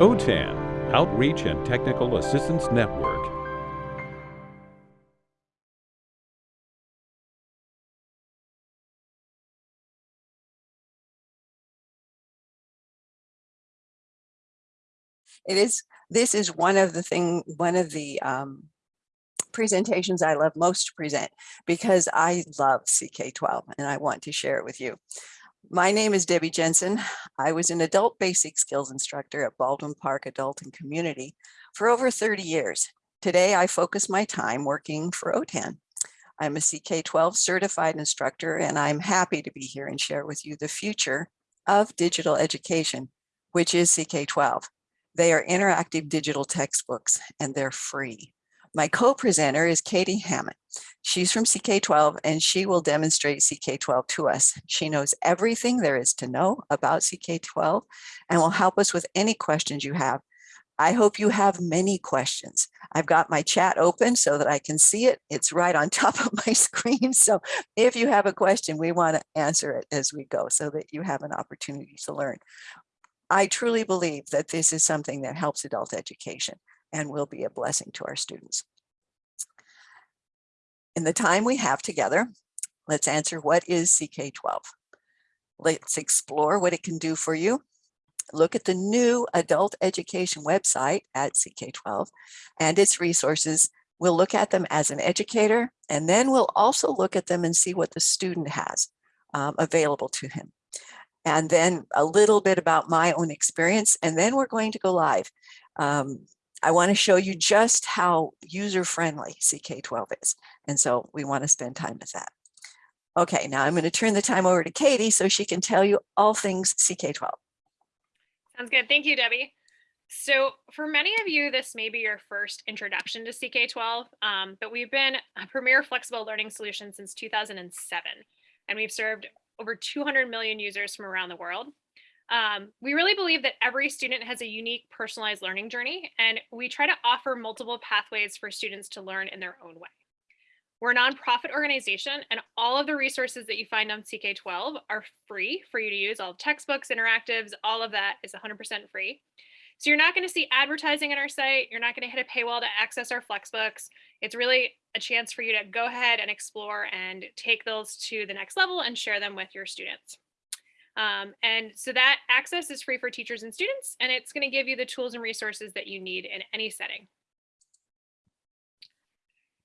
OTAN, Outreach and Technical Assistance Network. It is, this is one of the thing, one of the um, presentations I love most to present because I love CK12 and I want to share it with you. My name is Debbie Jensen. I was an adult basic skills instructor at Baldwin Park Adult and Community for over 30 years. Today, I focus my time working for OTAN. I'm a CK12 certified instructor, and I'm happy to be here and share with you the future of digital education, which is CK12. They are interactive digital textbooks and they're free. My co-presenter is Katie Hammond. She's from CK12 and she will demonstrate CK12 to us. She knows everything there is to know about CK12 and will help us with any questions you have. I hope you have many questions. I've got my chat open so that I can see it. It's right on top of my screen. So if you have a question, we want to answer it as we go so that you have an opportunity to learn. I truly believe that this is something that helps adult education and will be a blessing to our students. In the time we have together, let's answer what is CK12. Let's explore what it can do for you. Look at the new adult education website at CK12 and its resources. We'll look at them as an educator, and then we'll also look at them and see what the student has um, available to him and then a little bit about my own experience, and then we're going to go live. Um, I want to show you just how user-friendly CK12 is, and so we want to spend time with that. Okay, now I'm going to turn the time over to Katie so she can tell you all things CK12. Sounds good. Thank you, Debbie. So for many of you, this may be your first introduction to CK12, um, but we've been a premier flexible learning solution since 2007, and we've served over 200 million users from around the world. Um, we really believe that every student has a unique personalized learning journey, and we try to offer multiple pathways for students to learn in their own way. We're a nonprofit organization, and all of the resources that you find on CK12 are free for you to use. All textbooks, interactives, all of that is 100% free. So you're not going to see advertising on our site. You're not going to hit a paywall to access our Flexbooks. It's really a chance for you to go ahead and explore and take those to the next level and share them with your students. Um, and so that access is free for teachers and students, and it's going to give you the tools and resources that you need in any setting.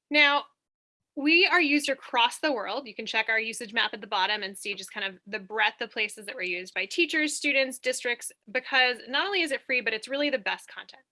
Now, we are used across the world. You can check our usage map at the bottom and see just kind of the breadth of places that we're used by teachers, students, districts, because not only is it free, but it's really the best content.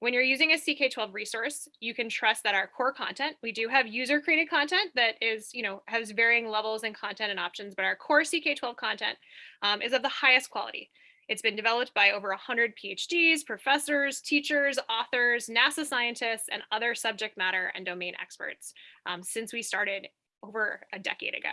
When you're using a CK12 resource, you can trust that our core content, we do have user created content that is, you know, has varying levels and content and options, but our core CK12 content um, is of the highest quality. It's been developed by over 100 PhDs, professors, teachers, authors, NASA scientists, and other subject matter and domain experts um, since we started over a decade ago.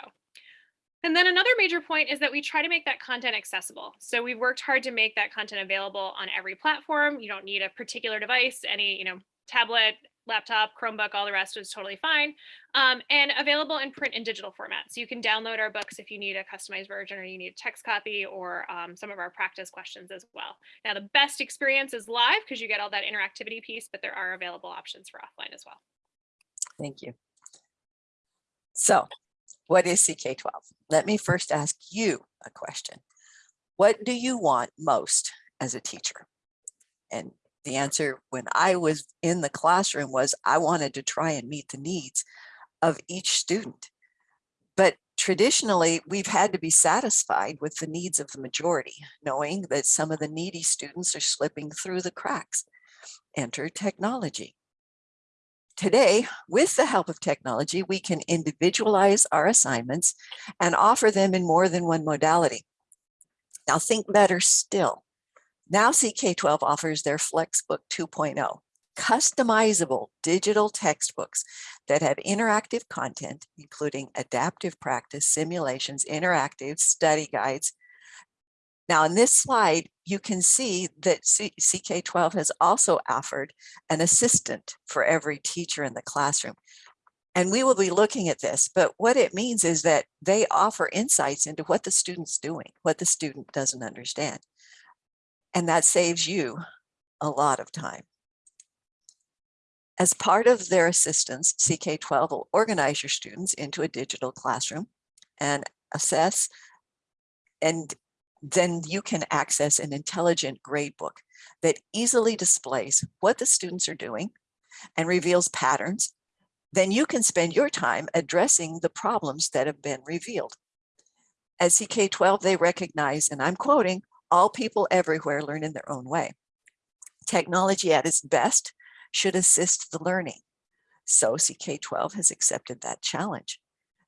And then another major point is that we try to make that content accessible. So we've worked hard to make that content available on every platform. You don't need a particular device, any, you know, tablet, laptop, Chromebook, all the rest is totally fine. Um, and available in print and digital formats. So you can download our books if you need a customized version or you need a text copy or um, some of our practice questions as well. Now the best experience is live because you get all that interactivity piece, but there are available options for offline as well. Thank you. So what is CK12? Let me first ask you a question. What do you want most as a teacher? And the answer when I was in the classroom was I wanted to try and meet the needs of each student. But traditionally, we've had to be satisfied with the needs of the majority, knowing that some of the needy students are slipping through the cracks. Enter technology. Today, with the help of technology, we can individualize our assignments and offer them in more than one modality. Now think better still. Now CK12 offers their Flexbook 2.0, customizable digital textbooks that have interactive content, including adaptive practice, simulations, interactive study guides. Now in this slide, you can see that CK12 has also offered an assistant for every teacher in the classroom. And we will be looking at this, but what it means is that they offer insights into what the student's doing, what the student doesn't understand. And that saves you a lot of time. As part of their assistance, CK12 will organize your students into a digital classroom and assess and then you can access an intelligent gradebook that easily displays what the students are doing and reveals patterns. Then you can spend your time addressing the problems that have been revealed. At CK12, they recognize, and I'm quoting, all people everywhere learn in their own way. Technology at its best should assist the learning. So CK12 has accepted that challenge.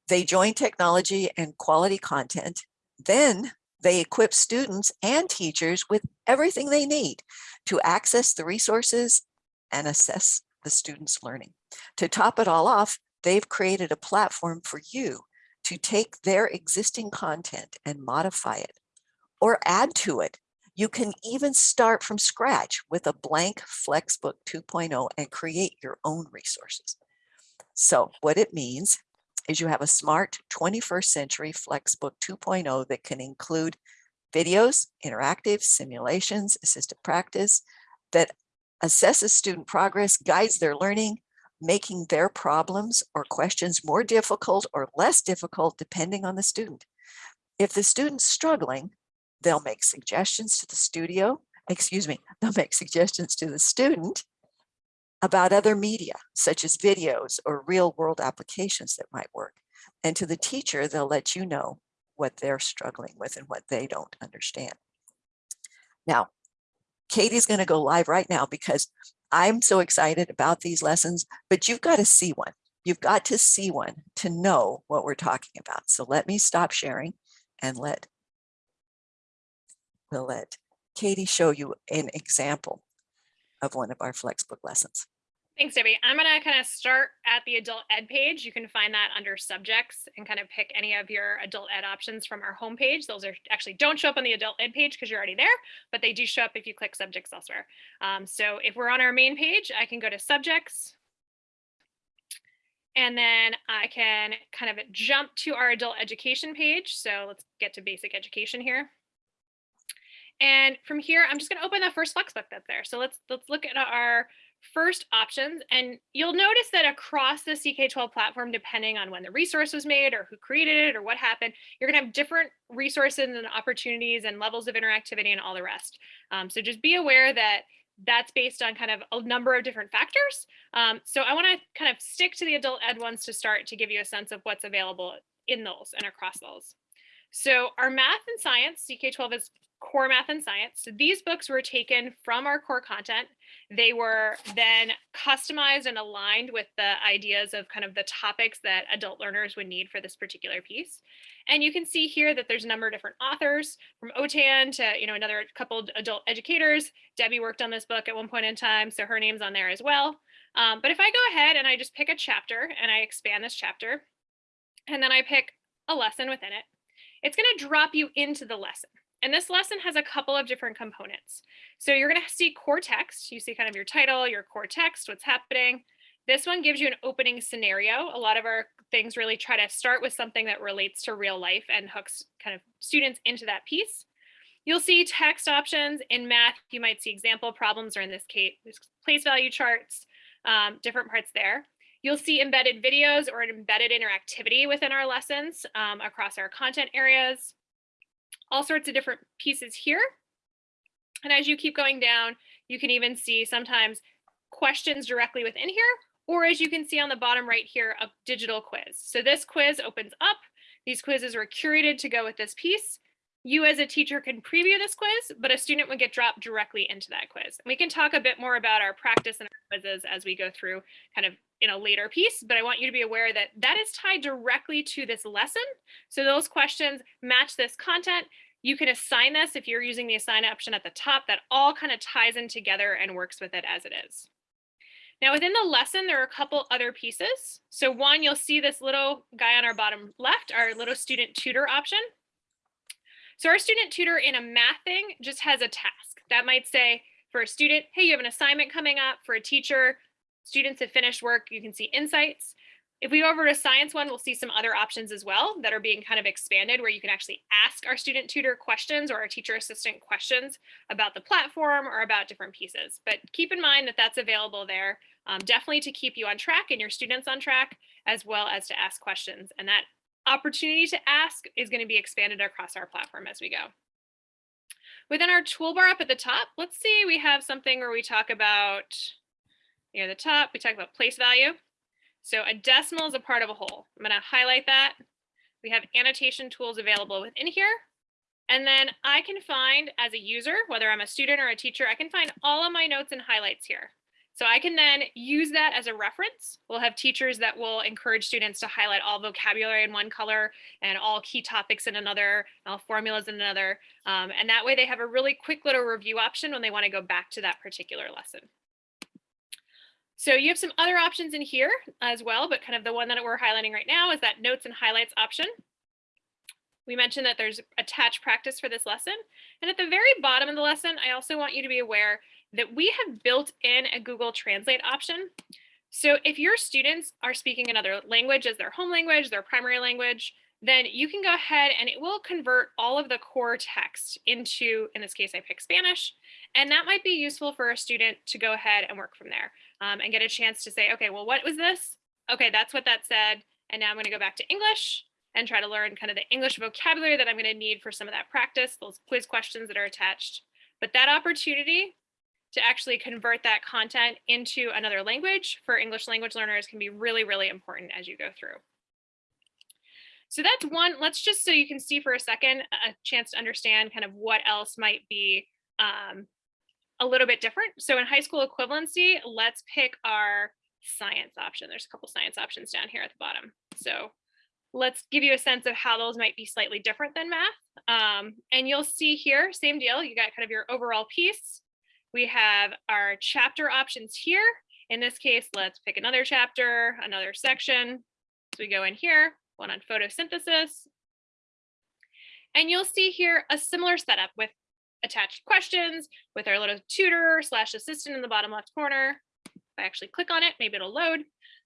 They join technology and quality content. Then they equip students and teachers with everything they need to access the resources and assess the students' learning. To top it all off, they've created a platform for you to take their existing content and modify it or add to it. You can even start from scratch with a blank Flexbook 2.0 and create your own resources. So what it means is you have a smart 21st century Flexbook 2.0 that can include videos, interactive simulations, assisted practice that assesses student progress, guides their learning, making their problems or questions more difficult or less difficult depending on the student. If the student's struggling, they'll make suggestions to the studio, excuse me, they'll make suggestions to the student about other media, such as videos or real world applications that might work. And to the teacher, they'll let you know what they're struggling with and what they don't understand. Now, Katie's going to go live right now because I'm so excited about these lessons, but you've got to see one. You've got to see one to know what we're talking about. So let me stop sharing and let, we'll let Katie show you an example of one of our Flexbook lessons. Thanks, Debbie. I'm going to kind of start at the adult ed page. You can find that under subjects and kind of pick any of your adult ed options from our homepage. Those are actually don't show up on the adult ed page because you're already there, but they do show up if you click subjects elsewhere. Um, so if we're on our main page, I can go to subjects. And then I can kind of jump to our adult education page. So let's get to basic education here. And from here, I'm just going to open the first Flexbook that's there. So let's let's look at our first options. And you'll notice that across the CK12 platform, depending on when the resource was made or who created it or what happened, you're gonna have different resources and opportunities and levels of interactivity and all the rest. Um, so just be aware that that's based on kind of a number of different factors. Um, so I wanna kind of stick to the adult ed ones to start to give you a sense of what's available in those and across those. So our math and science, CK12 is core math and science. So these books were taken from our core content. They were then customized and aligned with the ideas of kind of the topics that adult learners would need for this particular piece. And you can see here that there's a number of different authors from OTAN to, you know, another couple adult educators. Debbie worked on this book at one point in time, so her name's on there as well. Um, but if I go ahead and I just pick a chapter and I expand this chapter, and then I pick a lesson within it, it's going to drop you into the lesson. And this lesson has a couple of different components. So you're going to see core text. You see kind of your title, your core text, what's happening. This one gives you an opening scenario. A lot of our things really try to start with something that relates to real life and hooks kind of students into that piece. You'll see text options in math. You might see example problems, or in this case, place value charts, um, different parts there. You'll see embedded videos or an embedded interactivity within our lessons um, across our content areas all sorts of different pieces here. And as you keep going down, you can even see sometimes questions directly within here, or as you can see on the bottom right here, a digital quiz. So this quiz opens up. These quizzes were curated to go with this piece. You as a teacher can preview this quiz, but a student would get dropped directly into that quiz. And we can talk a bit more about our practice and our quizzes as we go through kind of in a later piece, but I want you to be aware that that is tied directly to this lesson. So those questions match this content. You can assign this if you're using the assign option at the top, that all kind of ties in together and works with it as it is. Now within the lesson, there are a couple other pieces. So one, you'll see this little guy on our bottom left, our little student tutor option. So our student tutor in a math thing just has a task. That might say for a student, hey, you have an assignment coming up. For a teacher, students have finished work, you can see insights. If we go over to science one, we'll see some other options as well that are being kind of expanded where you can actually ask our student tutor questions or our teacher assistant questions about the platform or about different pieces. But keep in mind that that's available there um, definitely to keep you on track and your students on track, as well as to ask questions. And that opportunity to ask is going to be expanded across our platform as we go. Within our toolbar up at the top, let's see, we have something where we talk about near the top, we talk about place value. So a decimal is a part of a whole. I'm going to highlight that. We have annotation tools available within here. And then I can find as a user, whether I'm a student or a teacher, I can find all of my notes and highlights here. So I can then use that as a reference. We'll have teachers that will encourage students to highlight all vocabulary in one color and all key topics in another, all formulas in another. Um, and that way they have a really quick little review option when they want to go back to that particular lesson. So you have some other options in here as well, but kind of the one that we're highlighting right now is that notes and highlights option. We mentioned that there's attached practice for this lesson. And at the very bottom of the lesson, I also want you to be aware that we have built in a Google Translate option. So if your students are speaking another language as their home language, their primary language, then you can go ahead and it will convert all of the core text into, in this case, I pick Spanish, and that might be useful for a student to go ahead and work from there um, and get a chance to say, okay, well, what was this? Okay, that's what that said. And now I'm gonna go back to English and try to learn kind of the English vocabulary that I'm gonna need for some of that practice, those quiz questions that are attached. But that opportunity to actually convert that content into another language for English language learners can be really, really important as you go through. So that's one, let's just so you can see for a second, a chance to understand kind of what else might be um, a little bit different. So in high school equivalency, let's pick our science option. There's a couple science options down here at the bottom. So let's give you a sense of how those might be slightly different than math. Um, and you'll see here, same deal, you got kind of your overall piece. We have our chapter options here. In this case, let's pick another chapter, another section. So we go in here, one on photosynthesis. And you'll see here a similar setup with attached questions with our little tutor slash assistant in the bottom left corner. If I actually click on it, maybe it'll load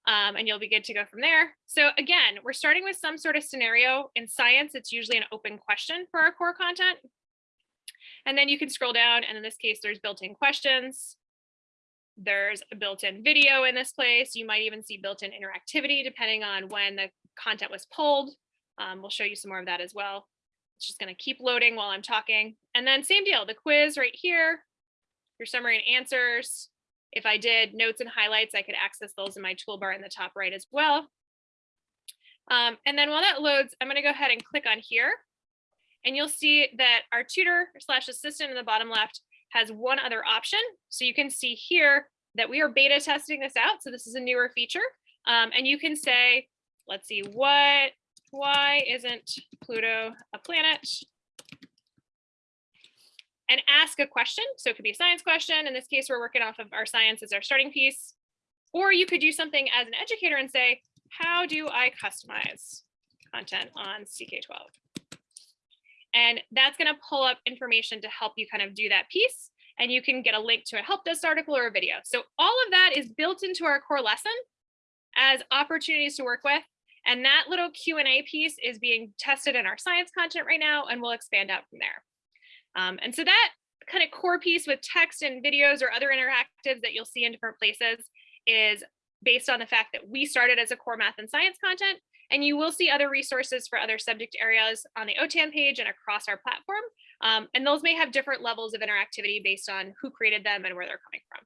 um, and you'll be good to go from there. So again, we're starting with some sort of scenario. In science, it's usually an open question for our core content. And then you can scroll down and in this case, there's built-in questions. There's a built-in video in this place. You might even see built-in interactivity depending on when the content was pulled. Um, we'll show you some more of that as well. It's just gonna keep loading while I'm talking. And then same deal, the quiz right here, your summary and answers. If I did notes and highlights, I could access those in my toolbar in the top right as well. Um, and then while that loads, I'm gonna go ahead and click on here and you'll see that our tutor slash assistant in the bottom left has one other option. So you can see here that we are beta testing this out. So this is a newer feature. Um, and you can say, let's see, what, why isn't Pluto a planet? And ask a question. So it could be a science question. In this case, we're working off of our science as our starting piece. Or you could do something as an educator and say, how do I customize content on CK12? And that's going to pull up information to help you kind of do that piece. And you can get a link to a help desk article or a video. So all of that is built into our core lesson as opportunities to work with. And that little Q&A piece is being tested in our science content right now, and we'll expand out from there. Um, and so that kind of core piece with text and videos or other interactives that you'll see in different places is based on the fact that we started as a core math and science content and you will see other resources for other subject areas on the OTAN page and across our platform. Um, and those may have different levels of interactivity based on who created them and where they're coming from.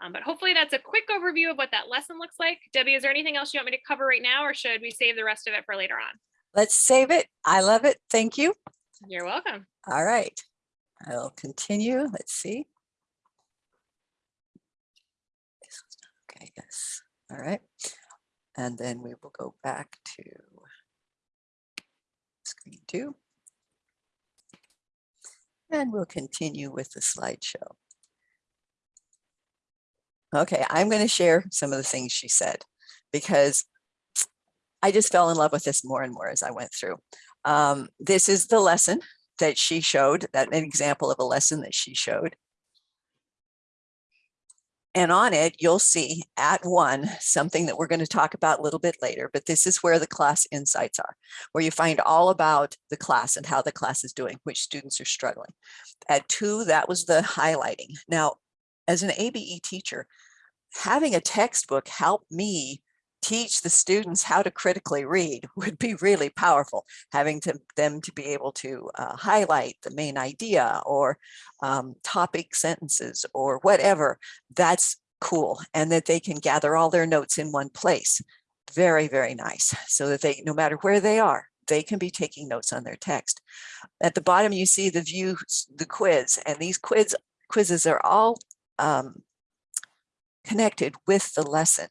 Um, but hopefully that's a quick overview of what that lesson looks like. Debbie, is there anything else you want me to cover right now or should we save the rest of it for later on? Let's save it. I love it. Thank you. You're welcome. All right. I'll continue. Let's see. This was not Okay, yes. All right. And then we will go back to screen two. And we'll continue with the slideshow. Okay, I'm going to share some of the things she said because I just fell in love with this more and more as I went through. Um, this is the lesson that she showed, that an example of a lesson that she showed. And on it, you'll see at one, something that we're going to talk about a little bit later, but this is where the class insights are, where you find all about the class and how the class is doing, which students are struggling. At two, that was the highlighting. Now, as an ABE teacher, having a textbook helped me teach the students how to critically read would be really powerful. Having to, them to be able to uh, highlight the main idea or um, topic sentences or whatever, that's cool. And that they can gather all their notes in one place. Very, very nice. So that they, no matter where they are, they can be taking notes on their text. At the bottom, you see the view, the quiz, and these quiz quizzes are all um, connected with the lesson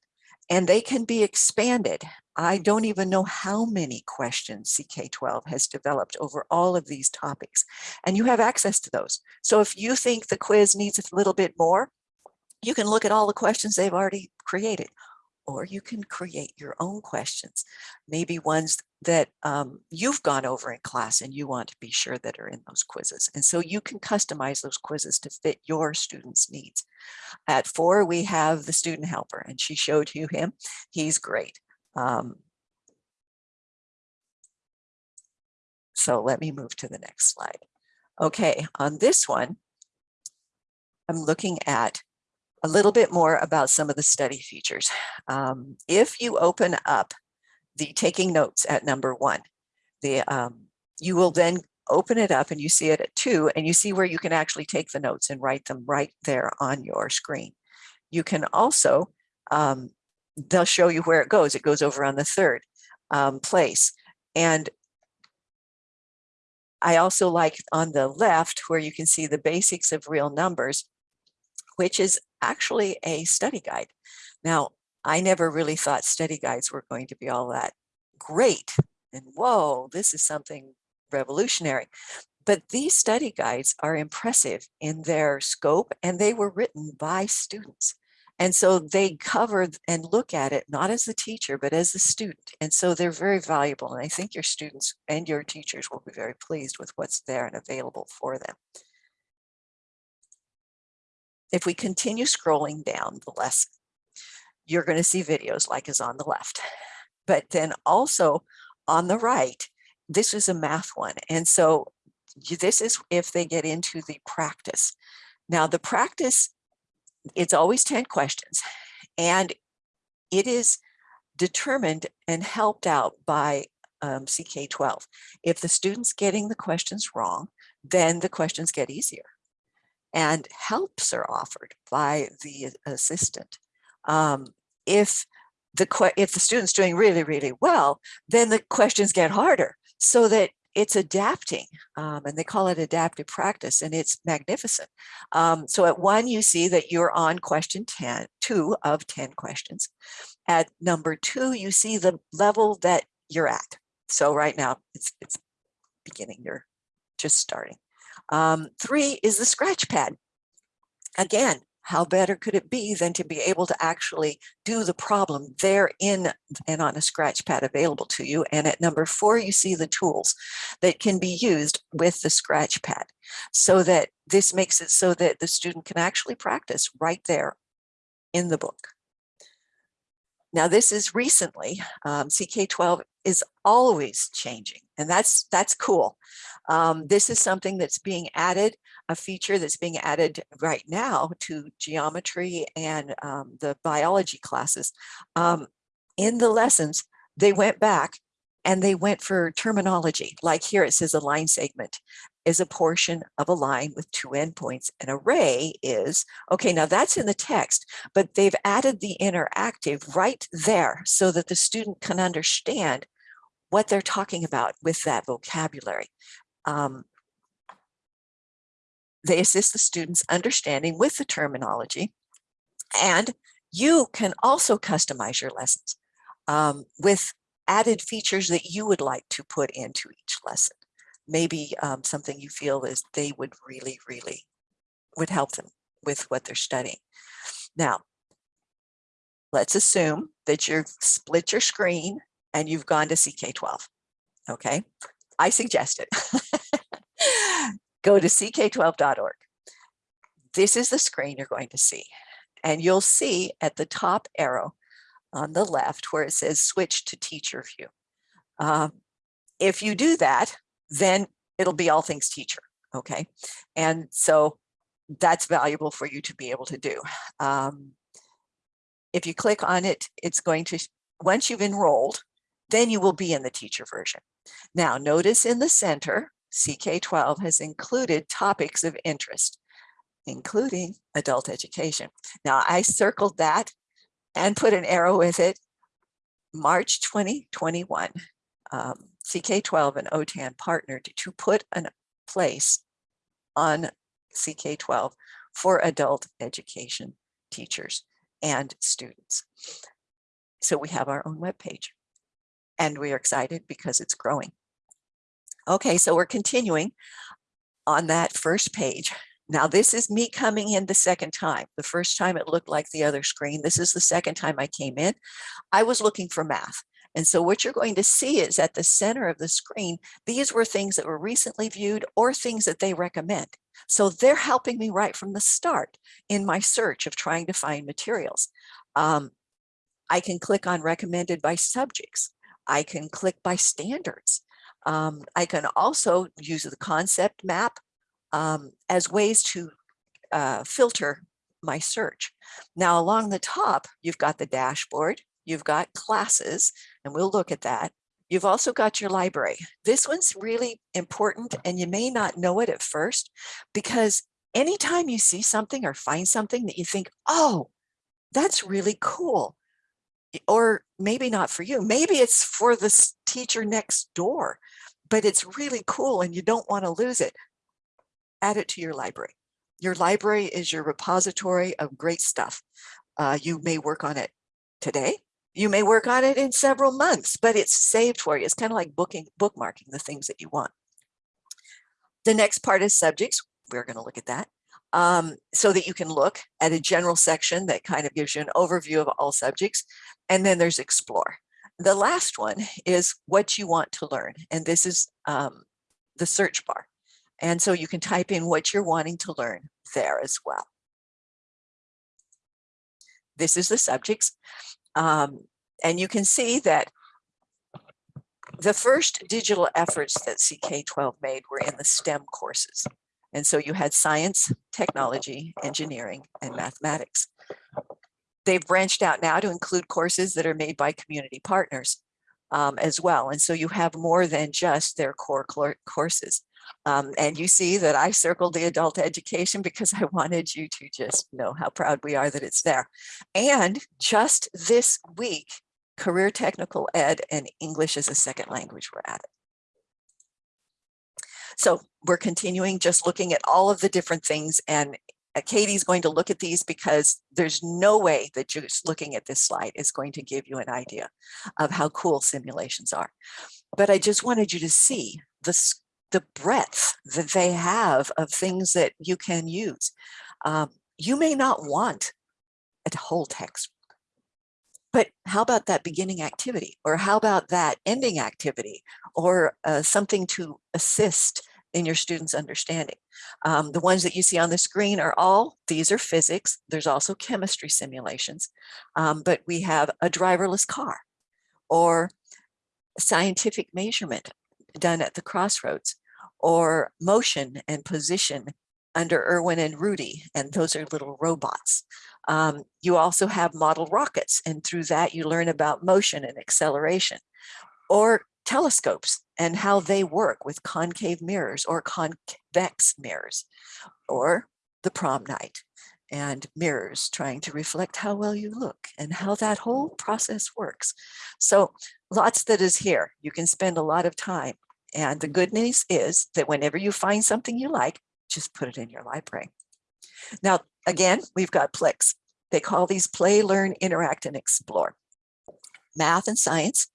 and they can be expanded. I don't even know how many questions CK12 has developed over all of these topics, and you have access to those. So if you think the quiz needs a little bit more, you can look at all the questions they've already created or you can create your own questions, maybe ones that um, you've gone over in class and you want to be sure that are in those quizzes. And so you can customize those quizzes to fit your students' needs. At four, we have the student helper and she showed you him. He's great. Um, so let me move to the next slide. Okay, on this one, I'm looking at a little bit more about some of the study features. Um, if you open up the taking notes at number one, the um, you will then open it up and you see it at two and you see where you can actually take the notes and write them right there on your screen. You can also, um, they'll show you where it goes. It goes over on the third um, place. And I also like on the left where you can see the basics of real numbers, which is actually a study guide. Now, I never really thought study guides were going to be all that great. And whoa, this is something revolutionary. But these study guides are impressive in their scope and they were written by students. And so they cover and look at it, not as the teacher, but as the student. And so they're very valuable. And I think your students and your teachers will be very pleased with what's there and available for them if we continue scrolling down the lesson, you're going to see videos like is on the left. But then also on the right, this is a math one. And so this is if they get into the practice. Now the practice, it's always 10 questions and it is determined and helped out by um, CK12. If the student's getting the questions wrong, then the questions get easier and helps are offered by the assistant. Um, if the if the student's doing really, really well, then the questions get harder so that it's adapting um, and they call it adaptive practice and it's magnificent. Um, so at one, you see that you're on question 10, two of 10 questions. At number two, you see the level that you're at. So right now it's, it's beginning, you're just starting. Um, three is the scratch pad. Again, how better could it be than to be able to actually do the problem there in and on a scratch pad available to you. And at number four, you see the tools that can be used with the scratch pad so that this makes it so that the student can actually practice right there in the book. Now this is recently, um, CK12 is always changing and that's that's cool. Um, this is something that's being added, a feature that's being added right now to geometry and um, the biology classes. Um, in the lessons, they went back and they went for terminology. Like here it says a line segment is a portion of a line with two endpoints. An array is, okay, now that's in the text, but they've added the interactive right there so that the student can understand what they're talking about with that vocabulary. Um, they assist the students understanding with the terminology and you can also customize your lessons um, with added features that you would like to put into each lesson. Maybe um, something you feel is they would really, really would help them with what they're studying. Now, let's assume that you've split your screen and you've gone to CK12. Okay, I suggest it. Go to ck12.org. This is the screen you're going to see. And you'll see at the top arrow on the left where it says switch to teacher view. Um, if you do that, then it'll be all things teacher. Okay. And so that's valuable for you to be able to do. Um, if you click on it, it's going to, once you've enrolled, then you will be in the teacher version. Now notice in the center, CK12 has included topics of interest, including adult education. Now I circled that and put an arrow with it. March 2021, um, CK12 and OTAN partnered to put a place on CK12 for adult education teachers and students. So we have our own webpage and we are excited because it's growing. Okay, so we're continuing on that first page. Now this is me coming in the second time. The first time it looked like the other screen. This is the second time I came in. I was looking for math. And so what you're going to see is at the center of the screen, these were things that were recently viewed or things that they recommend. So they're helping me right from the start in my search of trying to find materials. Um, I can click on recommended by subjects. I can click by standards. Um, I can also use the concept map um, as ways to uh, filter my search. Now along the top, you've got the dashboard, you've got classes, and we'll look at that. You've also got your library. This one's really important and you may not know it at first because anytime you see something or find something that you think, oh, that's really cool. Or maybe not for you, maybe it's for the teacher next door, but it's really cool and you don't want to lose it. Add it to your library. Your library is your repository of great stuff. Uh, you may work on it today you may work on it in several months, but it's saved for you. It's kind of like booking, bookmarking the things that you want. The next part is subjects. We're going to look at that um, so that you can look at a general section that kind of gives you an overview of all subjects. And then there's explore. The last one is what you want to learn. And this is um, the search bar. And so you can type in what you're wanting to learn there as well. This is the subjects. Um, and you can see that the first digital efforts that CK12 made were in the STEM courses. And so you had science, technology, engineering, and mathematics. They've branched out now to include courses that are made by community partners um, as well. And so you have more than just their core courses. Um, and you see that I circled the adult education because I wanted you to just know how proud we are that it's there. And just this week, career technical ed and English as a second language were added. So we're continuing just looking at all of the different things and uh, Katie's going to look at these because there's no way that just looking at this slide is going to give you an idea of how cool simulations are. But I just wanted you to see the the breadth that they have of things that you can use. Um, you may not want a whole text, but how about that beginning activity? Or how about that ending activity? Or uh, something to assist in your students' understanding. Um, the ones that you see on the screen are all, these are physics. There's also chemistry simulations, um, but we have a driverless car or scientific measurement done at the crossroads or motion and position under Irwin and Rudy, and those are little robots. Um, you also have model rockets, and through that you learn about motion and acceleration, or telescopes and how they work with concave mirrors or convex mirrors, or the prom night and mirrors trying to reflect how well you look and how that whole process works. So lots that is here. You can spend a lot of time and the good news is that whenever you find something you like, just put it in your library. Now, again, we've got Plix. They call these play, learn, interact, and explore. Math and science,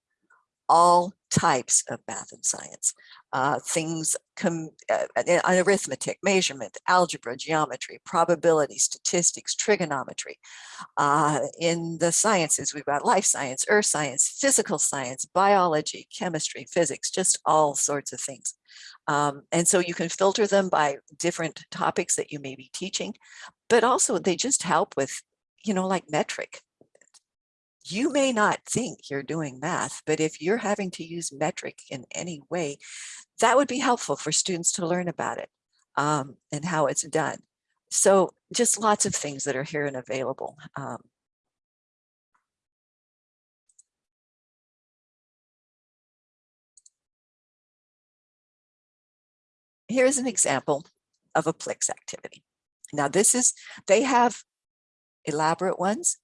all types of math and science, uh, things, com uh, arithmetic, measurement, algebra, geometry, probability, statistics, trigonometry. Uh, in the sciences, we've got life science, earth science, physical science, biology, chemistry, physics, just all sorts of things. Um, and so you can filter them by different topics that you may be teaching, but also they just help with you know, like metric. You may not think you're doing math, but if you're having to use metric in any way, that would be helpful for students to learn about it um, and how it's done. So just lots of things that are here and available. Um, here's an example of a Plix activity. Now this is, they have elaborate ones.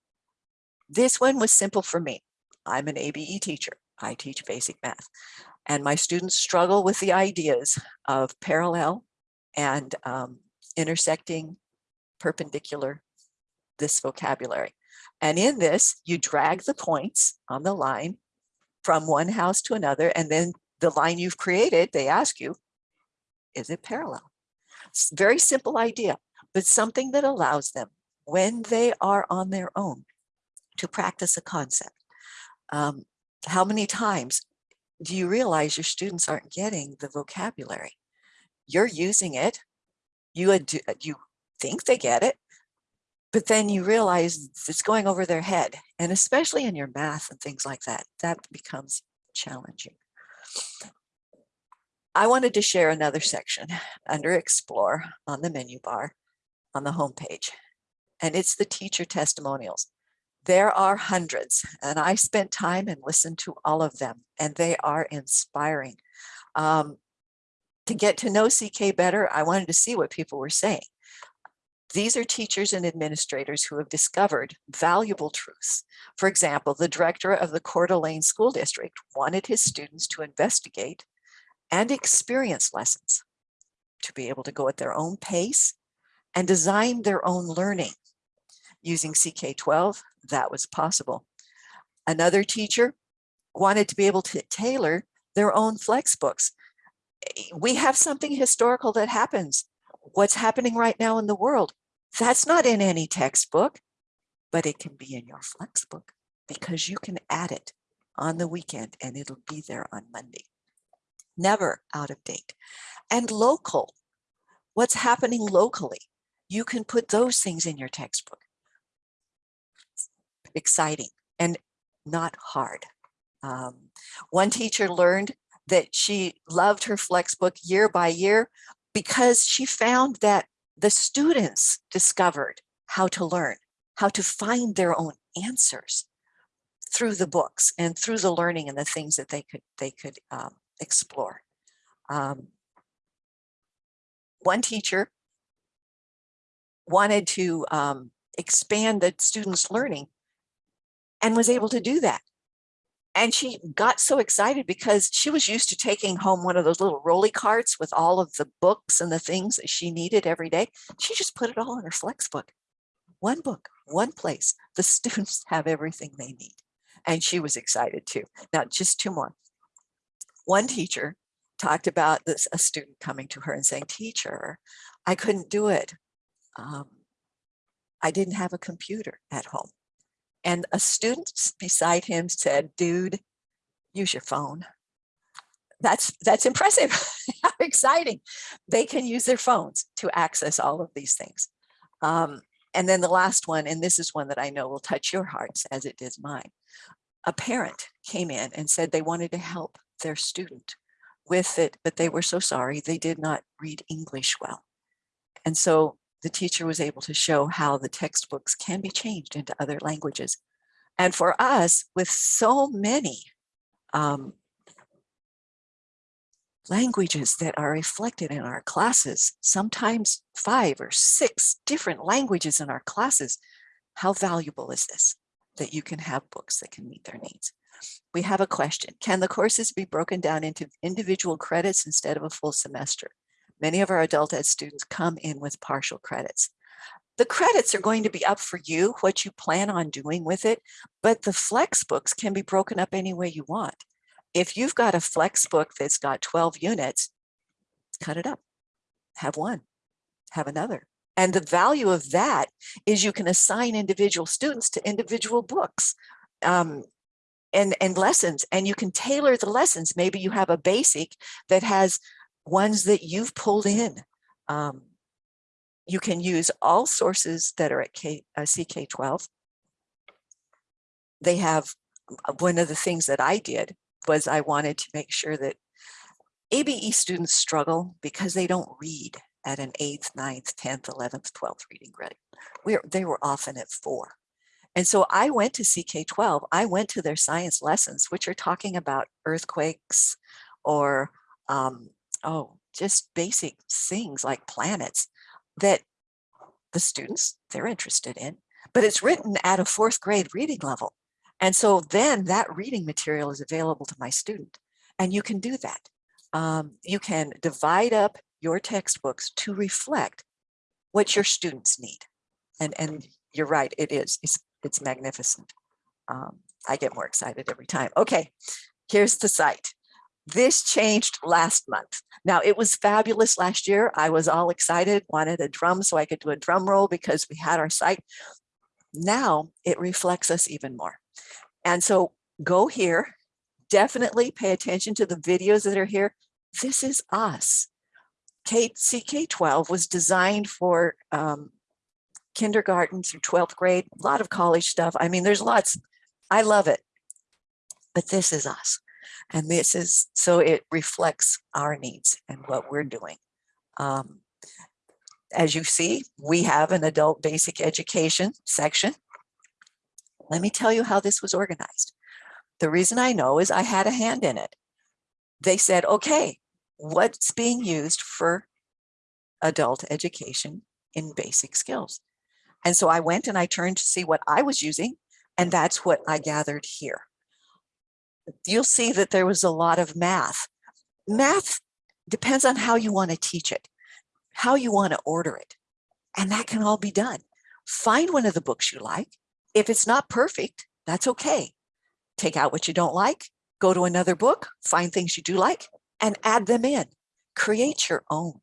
This one was simple for me. I'm an ABE teacher. I teach basic math. And my students struggle with the ideas of parallel and um, intersecting perpendicular this vocabulary. And in this, you drag the points on the line from one house to another, and then the line you've created, they ask you, is it parallel? It's very simple idea, but something that allows them when they are on their own to practice a concept. Um, how many times do you realize your students aren't getting the vocabulary? You're using it, you, you think they get it, but then you realize it's going over their head. And especially in your math and things like that, that becomes challenging. I wanted to share another section under Explore on the menu bar on the homepage, and it's the teacher testimonials. There are hundreds, and I spent time and listened to all of them, and they are inspiring. Um, to get to know CK better, I wanted to see what people were saying. These are teachers and administrators who have discovered valuable truths. For example, the director of the Coeur d'Alene School District wanted his students to investigate and experience lessons to be able to go at their own pace and design their own learning. Using CK12, that was possible. Another teacher wanted to be able to tailor their own flex books. We have something historical that happens. What's happening right now in the world? That's not in any textbook, but it can be in your flex book because you can add it on the weekend and it'll be there on Monday never out of date. And local, what's happening locally, you can put those things in your textbook. Exciting and not hard. Um, one teacher learned that she loved her flex book year by year because she found that the students discovered how to learn, how to find their own answers through the books and through the learning and the things that they could they could um, explore. Um, one teacher wanted to um, expand the students' learning and was able to do that. And she got so excited because she was used to taking home one of those little rolly carts with all of the books and the things that she needed every day. She just put it all in her flex book. One book, one place. The students have everything they need. And she was excited too. Now, just two more one teacher talked about this a student coming to her and saying teacher i couldn't do it um, i didn't have a computer at home and a student beside him said dude use your phone. That's that's impressive. How exciting. They can use their phones to access all of these things. Um, and then the last one and this is one that i know will touch your hearts as it did mine. A parent came in and said they wanted to help their student with it, but they were so sorry they did not read English well. And so the teacher was able to show how the textbooks can be changed into other languages. And for us, with so many um, languages that are reflected in our classes, sometimes five or six different languages in our classes, how valuable is this? That you can have books that can meet their needs. We have a question. Can the courses be broken down into individual credits instead of a full semester? Many of our adult ed students come in with partial credits. The credits are going to be up for you, what you plan on doing with it, but the flex books can be broken up any way you want. If you've got a flex book that's got 12 units, cut it up, have one, have another. And the value of that is you can assign individual students to individual books. Um, and, and lessons and you can tailor the lessons. Maybe you have a basic that has ones that you've pulled in. Um, you can use all sources that are at K, uh, CK12. They have, uh, one of the things that I did was I wanted to make sure that ABE students struggle because they don't read at an eighth, ninth, 10th, 11th, 12th reading grade. We're, they were often at four. And so I went to CK12, I went to their science lessons, which are talking about earthquakes or, um, oh, just basic things like planets that the students, they're interested in, but it's written at a fourth grade reading level. And so then that reading material is available to my student and you can do that. Um, you can divide up your textbooks to reflect what your students need. And, and you're right, it is, it's, it's magnificent. Um, I get more excited every time. Okay, here's the site. This changed last month. Now it was fabulous last year. I was all excited, wanted a drum so I could do a drum roll because we had our site. Now it reflects us even more. And so go here, definitely pay attention to the videos that are here. This is us. K CK12 was designed for um, kindergarten through 12th grade, a lot of college stuff. I mean, there's lots, I love it, but this is us. And this is, so it reflects our needs and what we're doing. Um, as you see, we have an adult basic education section. Let me tell you how this was organized. The reason I know is I had a hand in it. They said, okay, what's being used for adult education in basic skills? And so I went and I turned to see what I was using, and that's what I gathered here. You'll see that there was a lot of math. Math depends on how you want to teach it, how you want to order it, and that can all be done. Find one of the books you like. If it's not perfect, that's okay. Take out what you don't like, go to another book, find things you do like, and add them in. Create your own.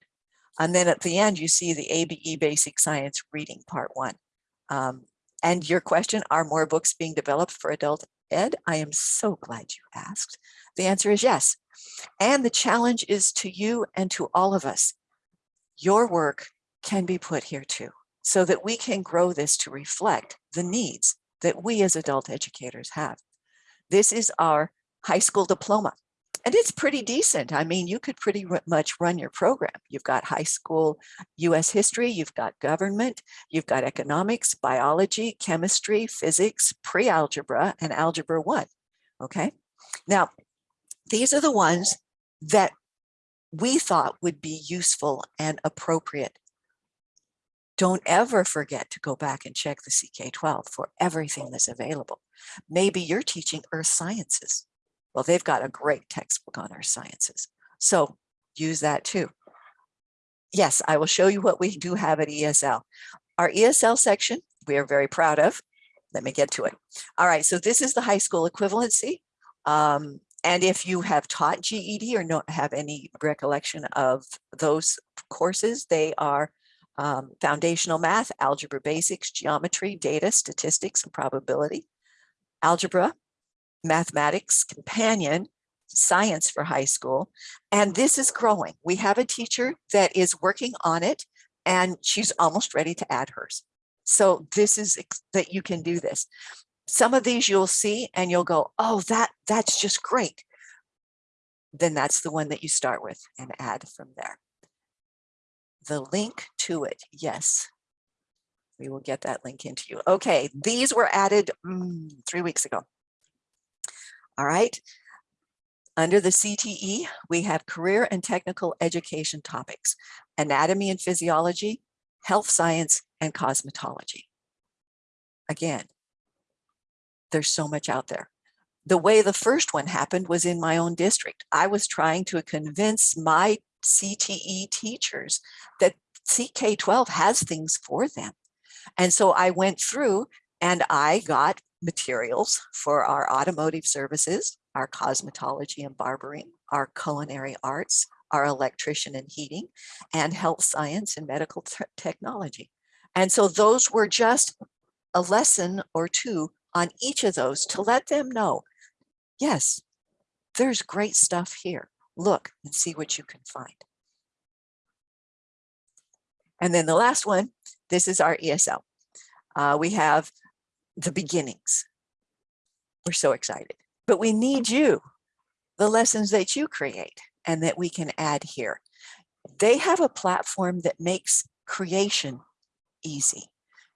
And then at the end, you see the ABE Basic Science Reading Part One. Um, and your question, are more books being developed for adult ed? I am so glad you asked. The answer is yes. And the challenge is to you and to all of us. Your work can be put here too, so that we can grow this to reflect the needs that we as adult educators have. This is our high school diploma and it's pretty decent. I mean, you could pretty much run your program. You've got high school US history, you've got government, you've got economics, biology, chemistry, physics, pre-algebra, and algebra one. Okay. Now, these are the ones that we thought would be useful and appropriate. Don't ever forget to go back and check the CK12 for everything that's available. Maybe you're teaching earth sciences well, they've got a great textbook on our sciences. So use that too. Yes, I will show you what we do have at ESL. Our ESL section, we are very proud of. Let me get to it. All right, so this is the high school equivalency. Um, and if you have taught GED or don't have any recollection of those courses, they are um, foundational math, algebra basics, geometry, data, statistics, and probability, algebra, mathematics companion science for high school. And this is growing. We have a teacher that is working on it and she's almost ready to add hers. So this is that you can do this. Some of these you'll see and you'll go, oh, that that's just great. Then that's the one that you start with and add from there. The link to it, yes. We will get that link into you. Okay, these were added mm, three weeks ago. All right. Under the CTE, we have career and technical education topics, anatomy and physiology, health science, and cosmetology. Again, there's so much out there. The way the first one happened was in my own district. I was trying to convince my CTE teachers that CK12 has things for them. And so I went through and I got materials for our automotive services, our cosmetology and barbering, our culinary arts, our electrician and heating, and health science and medical technology. And so those were just a lesson or two on each of those to let them know, yes, there's great stuff here. Look and see what you can find. And then the last one, this is our ESL. Uh, we have the beginnings. We're so excited, but we need you, the lessons that you create and that we can add here. They have a platform that makes creation easy.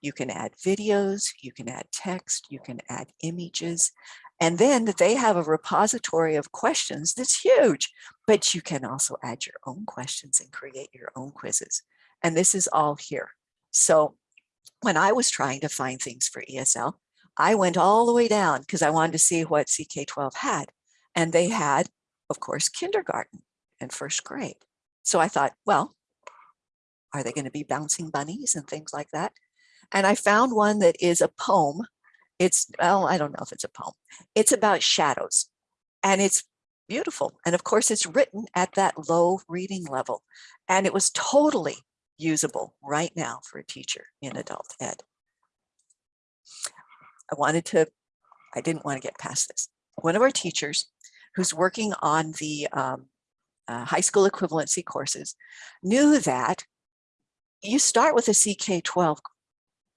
You can add videos, you can add text, you can add images, and then they have a repository of questions that's huge, but you can also add your own questions and create your own quizzes. And this is all here. So when I was trying to find things for ESL, I went all the way down because I wanted to see what CK12 had. And they had, of course, kindergarten and first grade. So I thought, well, are they going to be bouncing bunnies and things like that? And I found one that is a poem. It's, well, I don't know if it's a poem. It's about shadows and it's beautiful. And of course, it's written at that low reading level. And it was totally usable right now for a teacher in adult ed. I wanted to, I didn't want to get past this. One of our teachers who's working on the um, uh, high school equivalency courses knew that you start with a CK12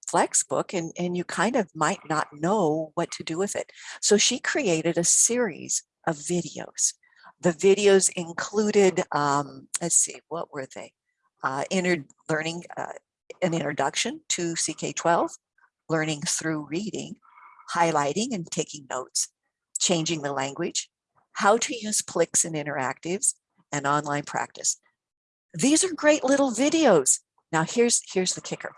flex book and, and you kind of might not know what to do with it. So she created a series of videos. The videos included, um, let's see, what were they? Uh, learning, uh, an introduction to CK12, learning through reading, highlighting and taking notes, changing the language, how to use Plix and interactives, and online practice. These are great little videos. Now here's, here's the kicker.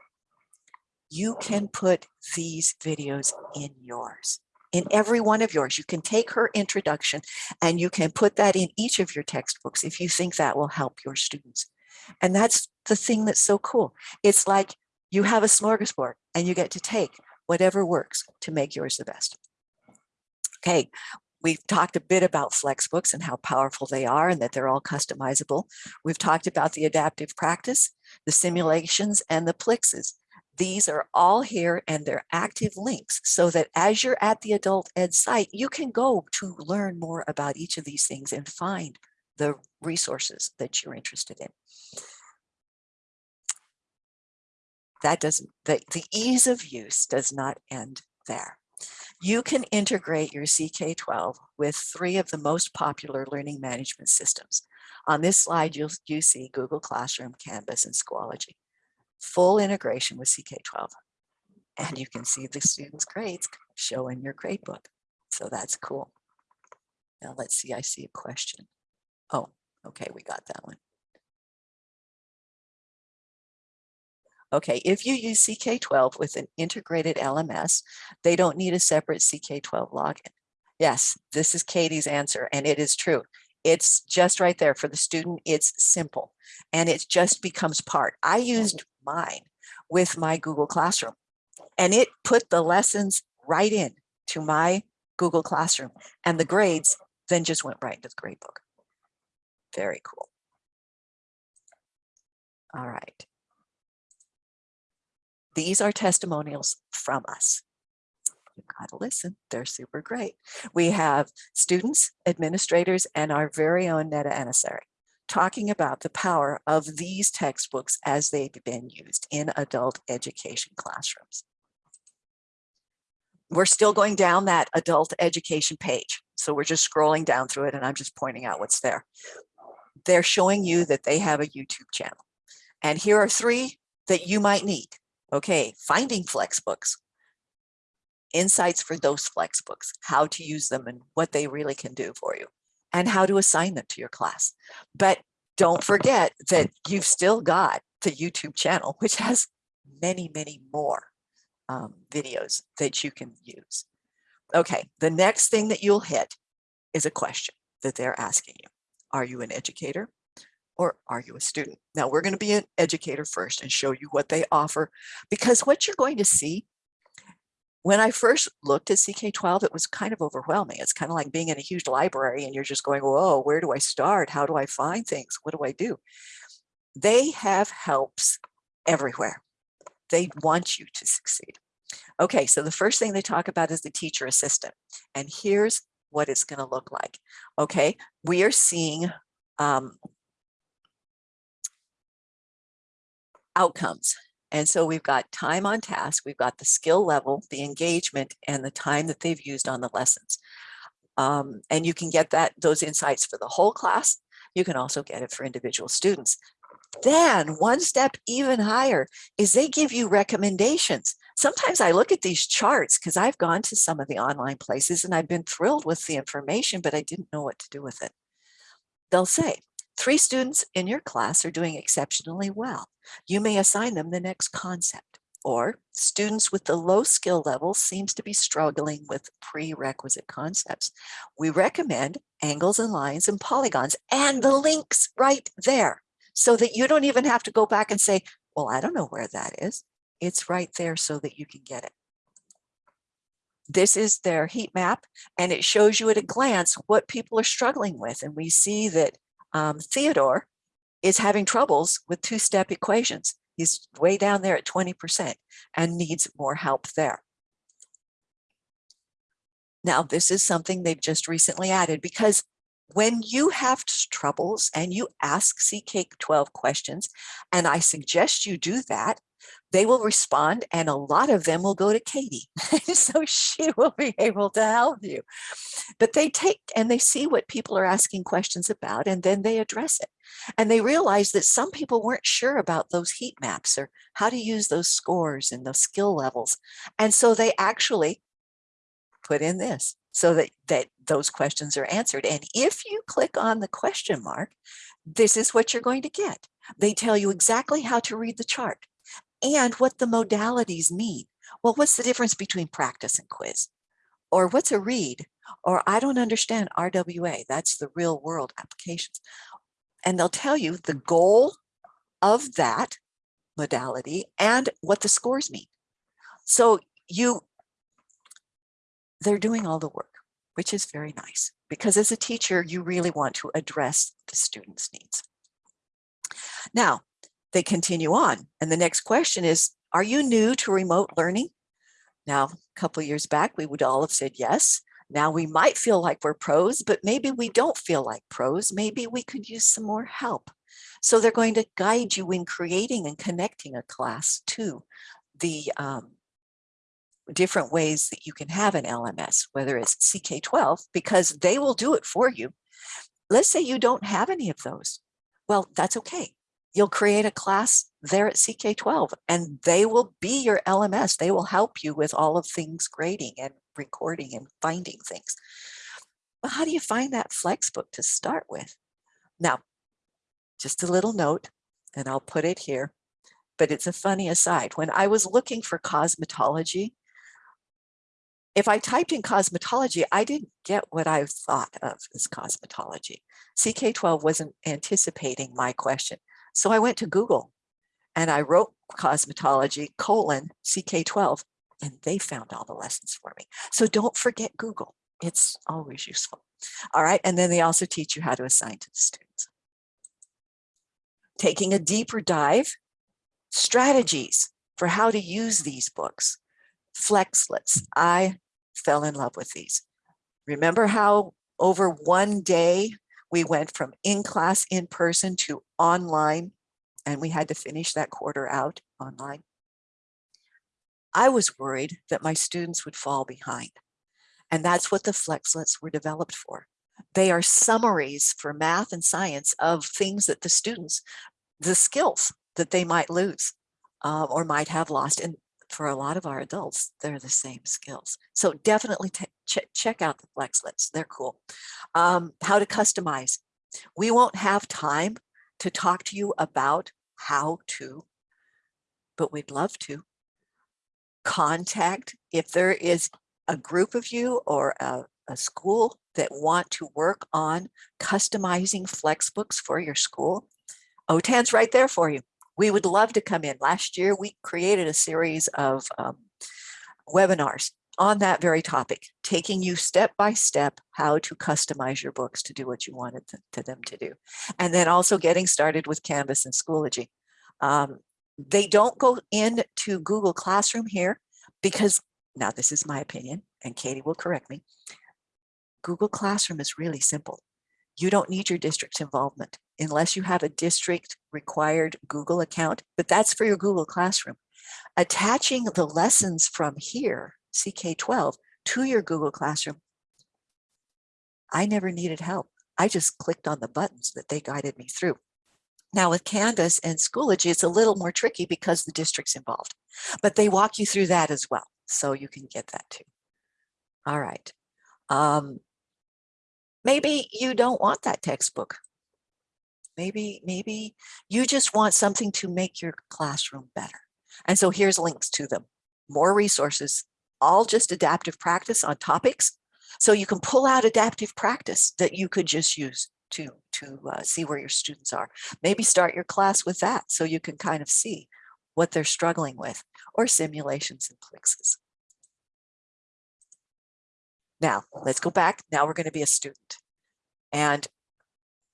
You can put these videos in yours, in every one of yours. You can take her introduction and you can put that in each of your textbooks if you think that will help your students. And that's the thing that's so cool. It's like you have a smorgasbord and you get to take whatever works to make yours the best. Okay, We've talked a bit about Flexbooks and how powerful they are and that they're all customizable. We've talked about the adaptive practice, the simulations, and the Plixes. These are all here and they're active links so that as you're at the adult ed site, you can go to learn more about each of these things and find the resources that you're interested in. That doesn't, the, the ease of use does not end there. You can integrate your CK12 with three of the most popular learning management systems. On this slide, you'll you see Google Classroom, Canvas, and Schoology. Full integration with CK12. And you can see the students' grades show in your gradebook. So that's cool. Now let's see, I see a question. Oh, okay, we got that one. Okay, if you use CK12 with an integrated LMS, they don't need a separate CK12 login. Yes, this is Katie's answer, and it is true. It's just right there for the student. It's simple, and it just becomes part. I used mine with my Google Classroom, and it put the lessons right in to my Google Classroom, and the grades then just went right into the gradebook. Very cool. All right. These are testimonials from us. You gotta listen, they're super great. We have students, administrators, and our very own Netta Anasari talking about the power of these textbooks as they've been used in adult education classrooms. We're still going down that adult education page. So we're just scrolling down through it and I'm just pointing out what's there. They're showing you that they have a YouTube channel. And here are three that you might need. Okay, finding Flexbooks, insights for those Flexbooks, how to use them and what they really can do for you, and how to assign them to your class. But don't forget that you've still got the YouTube channel, which has many, many more um, videos that you can use. Okay, the next thing that you'll hit is a question that they're asking you. Are you an educator? or are you a student? Now we're going to be an educator first and show you what they offer because what you're going to see when I first looked at CK12, it was kind of overwhelming. It's kind of like being in a huge library and you're just going, whoa, where do I start? How do I find things? What do I do? They have helps everywhere. They want you to succeed. Okay, so the first thing they talk about is the teacher assistant. And here's what it's going to look like. Okay, we are seeing um, outcomes. And so we've got time on task, we've got the skill level, the engagement, and the time that they've used on the lessons. Um, and you can get that those insights for the whole class. You can also get it for individual students. Then one step even higher is they give you recommendations. Sometimes I look at these charts because I've gone to some of the online places and I've been thrilled with the information, but I didn't know what to do with it. They'll say, three students in your class are doing exceptionally well. You may assign them the next concept. Or students with the low skill level seems to be struggling with prerequisite concepts. We recommend angles and lines and polygons and the links right there so that you don't even have to go back and say, well, I don't know where that is. It's right there so that you can get it. This is their heat map and it shows you at a glance what people are struggling with. And we see that um, Theodore is having troubles with two-step equations. He's way down there at 20% and needs more help there. Now, this is something they've just recently added because when you have troubles and you ask CK12 questions, and I suggest you do that, they will respond and a lot of them will go to Katie. so she will be able to help you. But they take and they see what people are asking questions about and then they address it. And they realize that some people weren't sure about those heat maps or how to use those scores and those skill levels. And so they actually put in this so that, that those questions are answered. And if you click on the question mark, this is what you're going to get. They tell you exactly how to read the chart and what the modalities mean. Well, what's the difference between practice and quiz? Or what's a read? Or I don't understand RWA. That's the real world applications. And they'll tell you the goal of that modality and what the scores mean. So you, they're doing all the work, which is very nice because as a teacher, you really want to address the student's needs. Now, they continue on. And the next question is, are you new to remote learning? Now, a couple years back, we would all have said yes. Now we might feel like we're pros, but maybe we don't feel like pros. Maybe we could use some more help. So they're going to guide you in creating and connecting a class to the um, different ways that you can have an LMS, whether it's CK12, because they will do it for you. Let's say you don't have any of those. Well, that's okay you'll create a class there at CK12 and they will be your LMS. They will help you with all of things grading and recording and finding things. But how do you find that Flexbook to start with? Now, just a little note, and I'll put it here, but it's a funny aside. When I was looking for cosmetology, if I typed in cosmetology, I didn't get what I thought of as cosmetology. CK12 wasn't anticipating my question. So I went to Google and I wrote cosmetology colon CK12 and they found all the lessons for me. So don't forget Google. It's always useful. All right. And then they also teach you how to assign to the students. Taking a deeper dive, strategies for how to use these books. Flexlets. I fell in love with these. Remember how over one day we went from in-class in-person to online, and we had to finish that quarter out online. I was worried that my students would fall behind. And that's what the Flexlets were developed for. They are summaries for math and science of things that the students, the skills that they might lose uh, or might have lost. And for a lot of our adults, they're the same skills. So definitely ch check out the Flexlets. They're cool. Um, how to customize. We won't have time to talk to you about how to, but we'd love to. Contact if there is a group of you or a, a school that want to work on customizing Flexbooks for your school. OTAN's right there for you we would love to come in. Last year, we created a series of um, webinars on that very topic, taking you step by step how to customize your books to do what you wanted to, to them to do. And then also getting started with Canvas and Schoology. Um, they don't go into Google Classroom here because, now this is my opinion, and Katie will correct me, Google Classroom is really simple. You don't need your district's involvement. Unless you have a district required Google account, but that's for your Google Classroom. Attaching the lessons from here, CK12, to your Google Classroom, I never needed help. I just clicked on the buttons that they guided me through. Now with Canvas and Schoology, it's a little more tricky because the district's involved, but they walk you through that as well. So you can get that too. All right. Um, maybe you don't want that textbook. Maybe, maybe you just want something to make your classroom better. And so here's links to them. More resources, all just adaptive practice on topics. So you can pull out adaptive practice that you could just use to, to uh, see where your students are. Maybe start your class with that so you can kind of see what they're struggling with or simulations and Plixes. Now, let's go back. Now we're going to be a student. And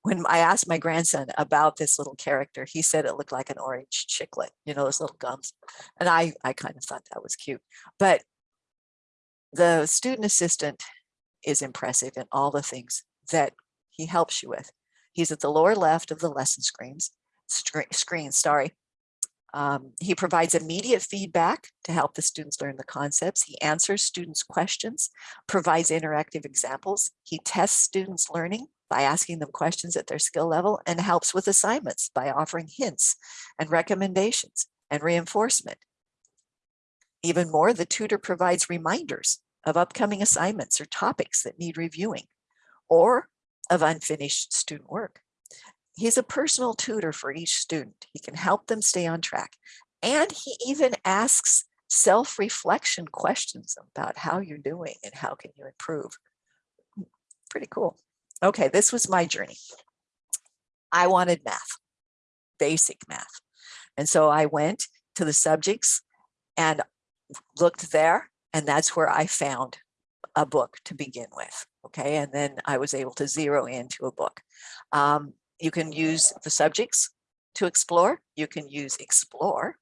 when I asked my grandson about this little character, he said it looked like an orange chiclet, you know, those little gums. And I, I kind of thought that was cute. But the student assistant is impressive in all the things that he helps you with. He's at the lower left of the lesson screens, screen, sorry. Um, he provides immediate feedback to help the students learn the concepts. He answers students' questions, provides interactive examples. He tests students' learning by asking them questions at their skill level and helps with assignments by offering hints and recommendations and reinforcement. Even more, the tutor provides reminders of upcoming assignments or topics that need reviewing or of unfinished student work. He's a personal tutor for each student. He can help them stay on track. And he even asks self-reflection questions about how you're doing and how can you improve. Pretty cool. Okay, this was my journey. I wanted math, basic math. And so I went to the subjects and looked there, and that's where I found a book to begin with. Okay, and then I was able to zero into a book. Um, you can use the subjects to explore. You can use explore.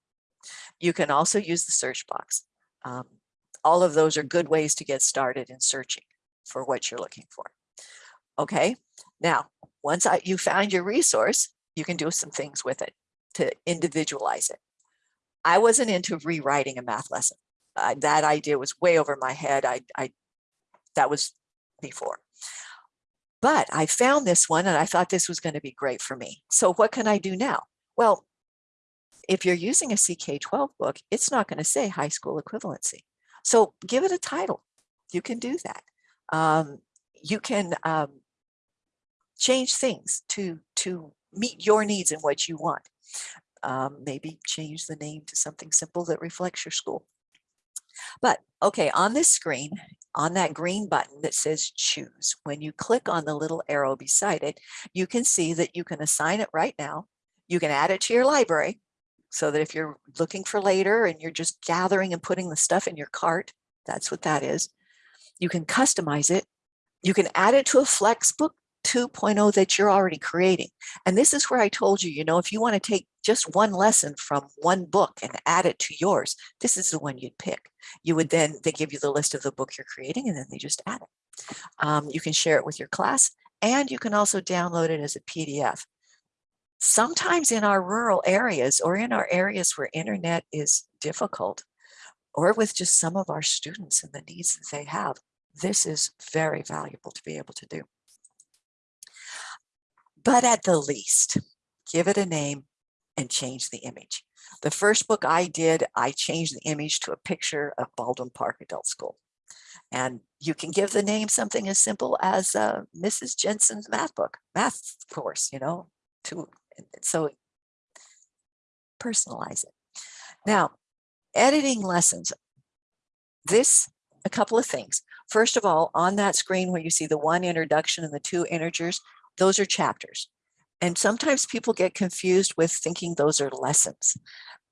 You can also use the search box. Um, all of those are good ways to get started in searching for what you're looking for. Okay, now once I, you found your resource, you can do some things with it to individualize it. I wasn't into rewriting a math lesson. Uh, that idea was way over my head. I, I that was before. But I found this one and I thought this was going to be great for me. So what can I do now? Well, if you're using a CK12 book, it's not going to say high school equivalency. So give it a title. You can do that. Um, you can um, change things to, to meet your needs and what you want. Um, maybe change the name to something simple that reflects your school. But okay, on this screen, on that green button that says choose, when you click on the little arrow beside it, you can see that you can assign it right now. You can add it to your library so that if you're looking for later and you're just gathering and putting the stuff in your cart, that's what that is. You can customize it. You can add it to a Flexbook 2.0 that you're already creating. And this is where I told you, you know, if you want to take just one lesson from one book and add it to yours, this is the one you'd pick. You would then, they give you the list of the book you're creating and then they just add it. Um, you can share it with your class and you can also download it as a PDF. Sometimes in our rural areas or in our areas where internet is difficult or with just some of our students and the needs that they have, this is very valuable to be able to do. But at the least, give it a name and change the image. The first book I did, I changed the image to a picture of Baldwin Park Adult School. And you can give the name something as simple as uh, Mrs. Jensen's math book, math course, you know, to so personalize it. Now, editing lessons. This, a couple of things. First of all, on that screen where you see the one introduction and the two integers, those are chapters. And sometimes people get confused with thinking those are lessons.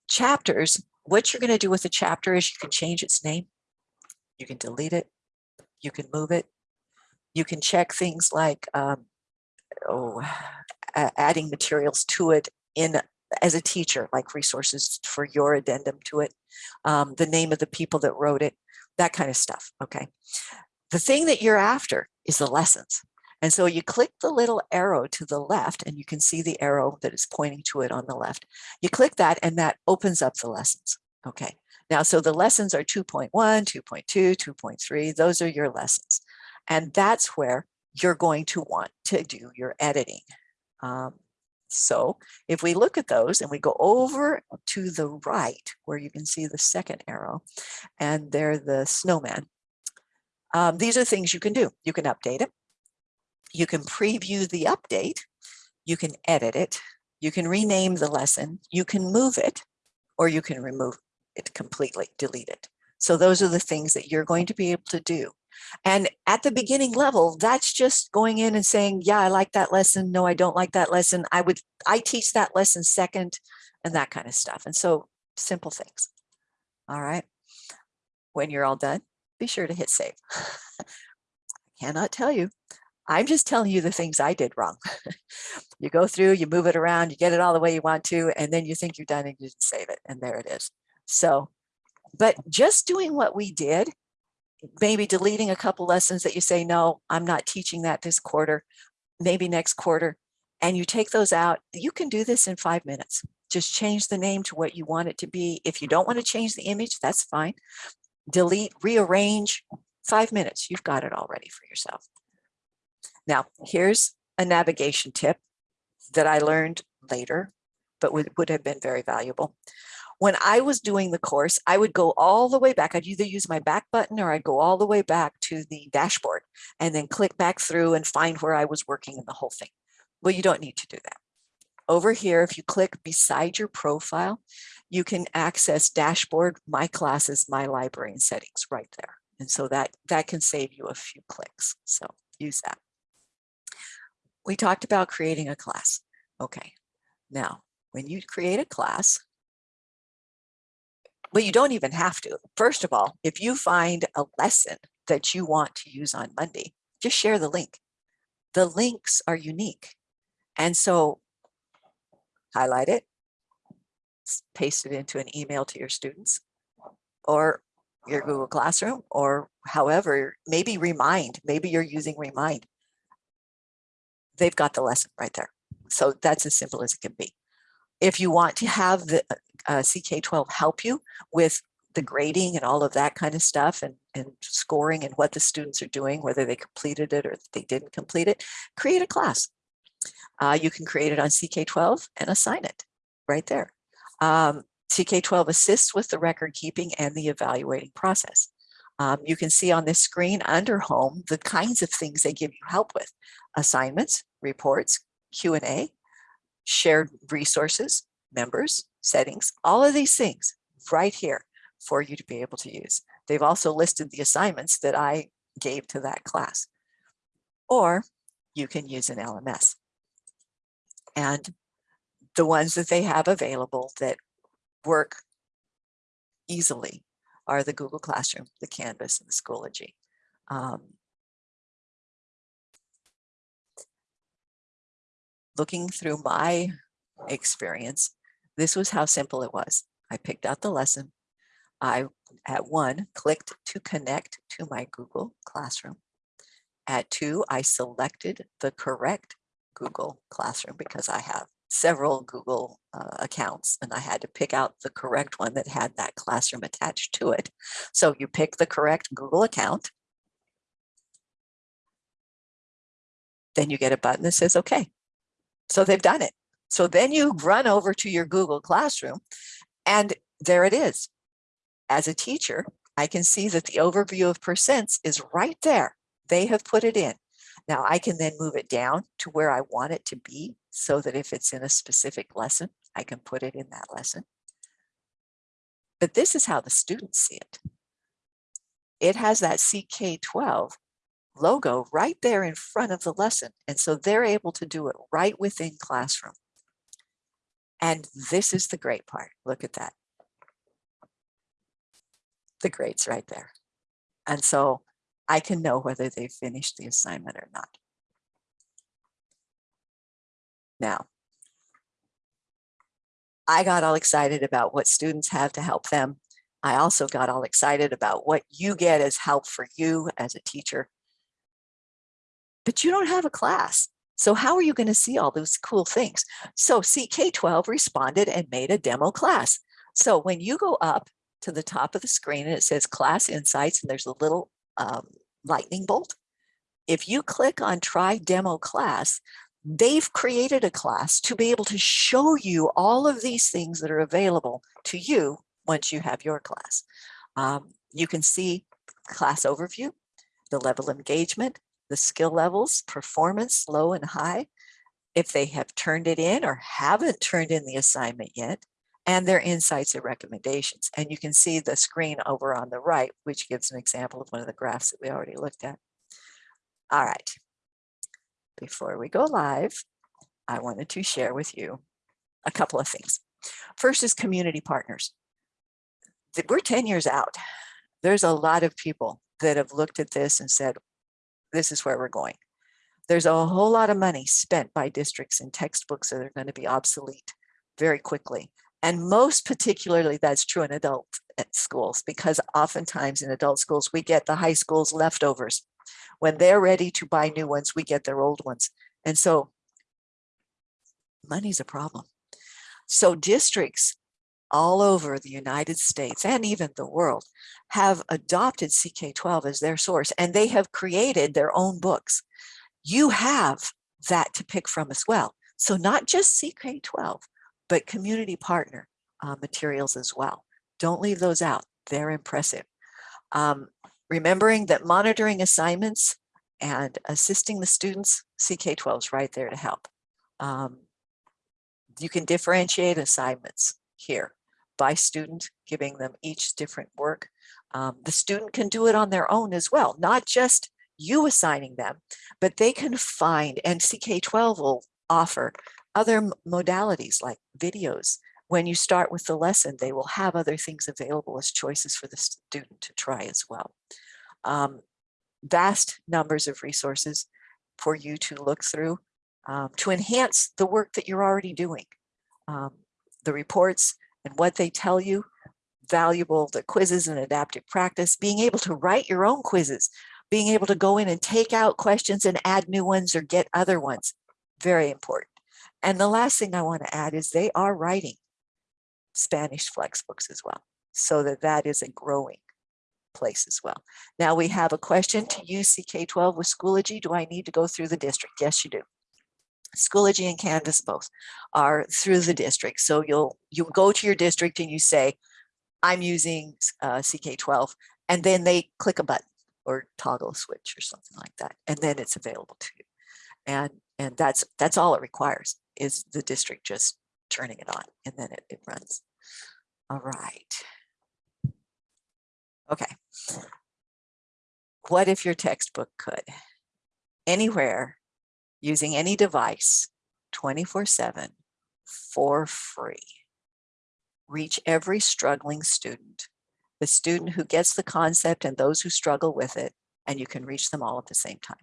Chapters, what you're going to do with a chapter is you can change its name. You can delete it. You can move it. You can check things like um, oh, adding materials to it in as a teacher, like resources for your addendum to it, um, the name of the people that wrote it, that kind of stuff. Okay. The thing that you're after is the lessons. And so you click the little arrow to the left and you can see the arrow that is pointing to it on the left. You click that and that opens up the lessons. Okay. Now, so the lessons are 2.1, 2.2, 2.3. Those are your lessons. And that's where you're going to want to do your editing. Um, so if we look at those and we go over to the right where you can see the second arrow and they're the snowman. Um, these are things you can do. You can update it. You can preview the update. You can edit it. You can rename the lesson. You can move it or you can remove it completely, delete it. So those are the things that you're going to be able to do. And at the beginning level, that's just going in and saying, yeah, I like that lesson. No, I don't like that lesson. I would, I teach that lesson second and that kind of stuff. And so simple things. All right. When you're all done, be sure to hit save. I cannot tell you. I'm just telling you the things I did wrong. you go through, you move it around, you get it all the way you want to, and then you think you're done and you didn't save it. And there it is. So, but just doing what we did maybe deleting a couple lessons that you say, no, I'm not teaching that this quarter, maybe next quarter, and you take those out, you can do this in five minutes. Just change the name to what you want it to be. If you don't want to change the image, that's fine. Delete, rearrange, five minutes, you've got it all ready for yourself. Now, here's a navigation tip that I learned later, but would, would have been very valuable when I was doing the course, I would go all the way back. I'd either use my back button or I'd go all the way back to the dashboard and then click back through and find where I was working in the whole thing. Well, you don't need to do that. Over here, if you click beside your profile, you can access dashboard, my classes, my library and settings right there. And so that, that can save you a few clicks. So use that. We talked about creating a class. Okay, now when you create a class, well, you don't even have to. First of all, if you find a lesson that you want to use on Monday, just share the link. The links are unique. And so highlight it, paste it into an email to your students or your Google Classroom or however, maybe remind, maybe you're using remind. They've got the lesson right there. So that's as simple as it can be. If you want to have the uh, CK12 help you with the grading and all of that kind of stuff and, and scoring and what the students are doing, whether they completed it or they didn't complete it, create a class. Uh, you can create it on CK12 and assign it right there. Um, CK12 assists with the record keeping and the evaluating process. Um, you can see on this screen under home the kinds of things they give you help with. Assignments, reports, Q&A, shared resources, members, settings, all of these things right here for you to be able to use. They've also listed the assignments that I gave to that class. Or you can use an LMS. And the ones that they have available that work easily are the Google Classroom, the Canvas, and the Schoology. Um, looking through my experience, this was how simple it was. I picked out the lesson. I, at one, clicked to connect to my Google Classroom. At two, I selected the correct Google Classroom because I have several Google uh, accounts and I had to pick out the correct one that had that classroom attached to it. So you pick the correct Google account. Then you get a button that says, okay. So they've done it. So then you run over to your Google Classroom and there it is. As a teacher, I can see that the overview of percents is right there. They have put it in. Now I can then move it down to where I want it to be so that if it's in a specific lesson, I can put it in that lesson. But this is how the students see it. It has that CK12 logo right there in front of the lesson. And so they're able to do it right within classroom. And this is the great part. Look at that. The grade's right there. And so I can know whether they finished the assignment or not. Now, I got all excited about what students have to help them. I also got all excited about what you get as help for you as a teacher. But you don't have a class. So how are you going to see all those cool things? So CK12 responded and made a demo class. So when you go up to the top of the screen and it says class insights and there's a little um, lightning bolt. If you click on try demo class, they've created a class to be able to show you all of these things that are available to you once you have your class. Um, you can see class overview, the level of engagement, the skill levels, performance, low and high, if they have turned it in or haven't turned in the assignment yet, and their insights and recommendations. And you can see the screen over on the right, which gives an example of one of the graphs that we already looked at. All right. Before we go live, I wanted to share with you a couple of things. First is community partners. We're 10 years out. There's a lot of people that have looked at this and said, this is where we're going. There's a whole lot of money spent by districts in textbooks that are going to be obsolete very quickly. And most particularly that's true in adult uh, schools because oftentimes in adult schools, we get the high school's leftovers. When they're ready to buy new ones, we get their old ones. And so money's a problem. So districts all over the United States and even the world have adopted CK12 as their source and they have created their own books. You have that to pick from as well. So not just CK12, but community partner uh, materials as well. Don't leave those out. They're impressive. Um, remembering that monitoring assignments and assisting the students, CK12 is right there to help. Um, you can differentiate assignments here by student, giving them each different work. Um, the student can do it on their own as well, not just you assigning them, but they can find, and CK12 will offer other modalities like videos. When you start with the lesson, they will have other things available as choices for the student to try as well. Um, vast numbers of resources for you to look through um, to enhance the work that you're already doing. Um, the reports and what they tell you, valuable, the quizzes and adaptive practice, being able to write your own quizzes, being able to go in and take out questions and add new ones or get other ones, very important. And the last thing I want to add is they are writing Spanish flex books as well, so that that is a growing place as well. Now we have a question to use CK12 with Schoology. Do I need to go through the district? Yes, you do. Schoology and Canvas both are through the district. So you'll you'll go to your district and you say, I'm using uh, CK12, and then they click a button or toggle switch or something like that, and then it's available to you. And and that's that's all it requires is the district just turning it on, and then it, it runs. All right. Okay. What if your textbook could? Anywhere using any device 24 7 for free. Reach every struggling student, the student who gets the concept and those who struggle with it, and you can reach them all at the same time.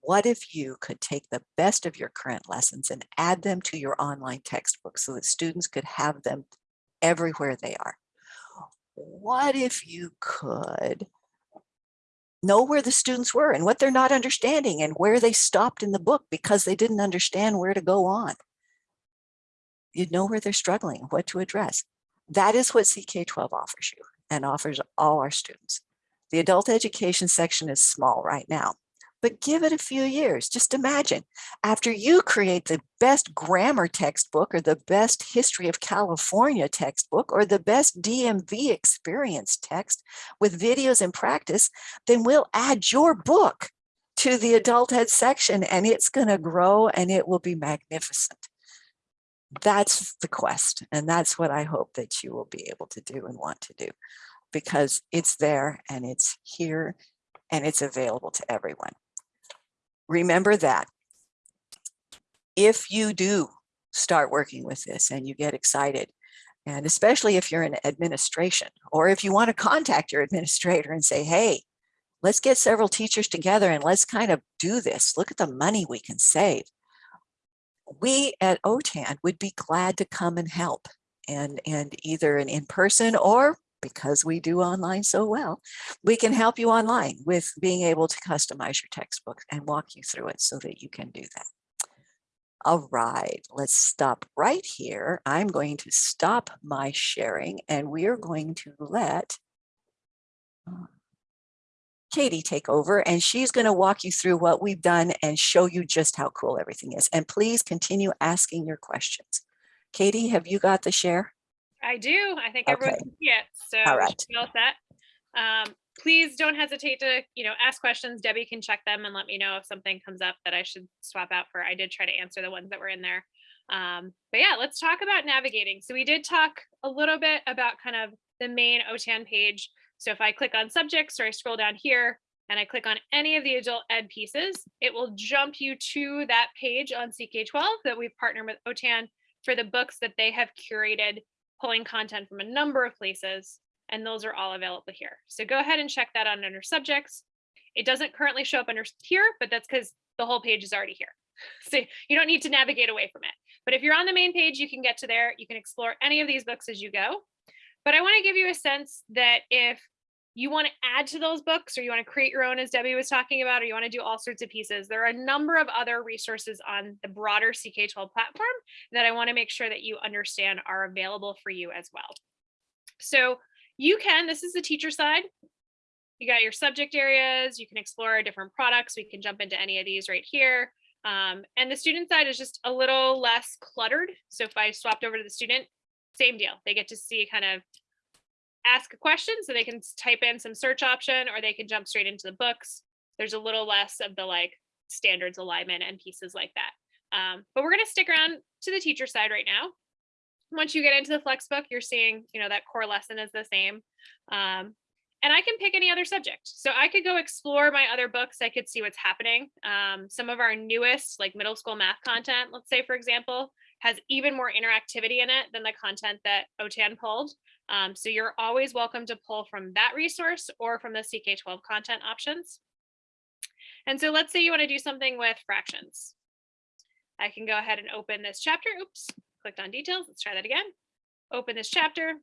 What if you could take the best of your current lessons and add them to your online textbook so that students could have them everywhere they are? What if you could know where the students were and what they're not understanding and where they stopped in the book because they didn't understand where to go on. You know where they're struggling, what to address. That is what CK12 offers you and offers all our students. The adult education section is small right now, but give it a few years. Just imagine after you create the best grammar textbook or the best history of California textbook or the best DMV experience text with videos and practice, then we'll add your book to the adult ed section and it's going to grow and it will be magnificent. That's the quest. And that's what I hope that you will be able to do and want to do because it's there and it's here and it's available to everyone remember that if you do start working with this and you get excited, and especially if you're in administration, or if you want to contact your administrator and say, hey, let's get several teachers together and let's kind of do this. Look at the money we can save. We at OTAN would be glad to come and help and, and either an in-person or because we do online so well, we can help you online with being able to customize your textbook and walk you through it so that you can do that. All right, let's stop right here. I'm going to stop my sharing and we are going to let uh, Katie take over and she's going to walk you through what we've done and show you just how cool everything is. And please continue asking your questions. Katie, have you got the share? I do. I think everyone can see it. So All right. all set. Um, please don't hesitate to, you know, ask questions. Debbie can check them and let me know if something comes up that I should swap out for. I did try to answer the ones that were in there. Um, but yeah, let's talk about navigating. So we did talk a little bit about kind of the main OTAN page. So if I click on subjects or I scroll down here and I click on any of the adult ed pieces, it will jump you to that page on CK12 that we've partnered with OTAN for the books that they have curated, pulling content from a number of places. And those are all available here. So go ahead and check that out under subjects. It doesn't currently show up under here, but that's because the whole page is already here. So you don't need to navigate away from it. But if you're on the main page, you can get to there. You can explore any of these books as you go. But I want to give you a sense that if you want to add to those books or you want to create your own, as Debbie was talking about, or you want to do all sorts of pieces, there are a number of other resources on the broader CK12 platform that I want to make sure that you understand are available for you as well. So you can, this is the teacher side. You got your subject areas, you can explore different products. We can jump into any of these right here. Um, and the student side is just a little less cluttered. So if I swapped over to the student, same deal. They get to see kind of ask a question so they can type in some search option or they can jump straight into the books. There's a little less of the like standards alignment and pieces like that. Um, but we're going to stick around to the teacher side right now. Once you get into the flex book, you're seeing, you know, that core lesson is the same. Um, and I can pick any other subject. So I could go explore my other books. I could see what's happening. Um, some of our newest, like middle school math content, let's say, for example, has even more interactivity in it than the content that OTAN pulled. Um, so you're always welcome to pull from that resource or from the CK12 content options. And so let's say you want to do something with fractions. I can go ahead and open this chapter. Oops, clicked on details. Let's try that again. Open this chapter.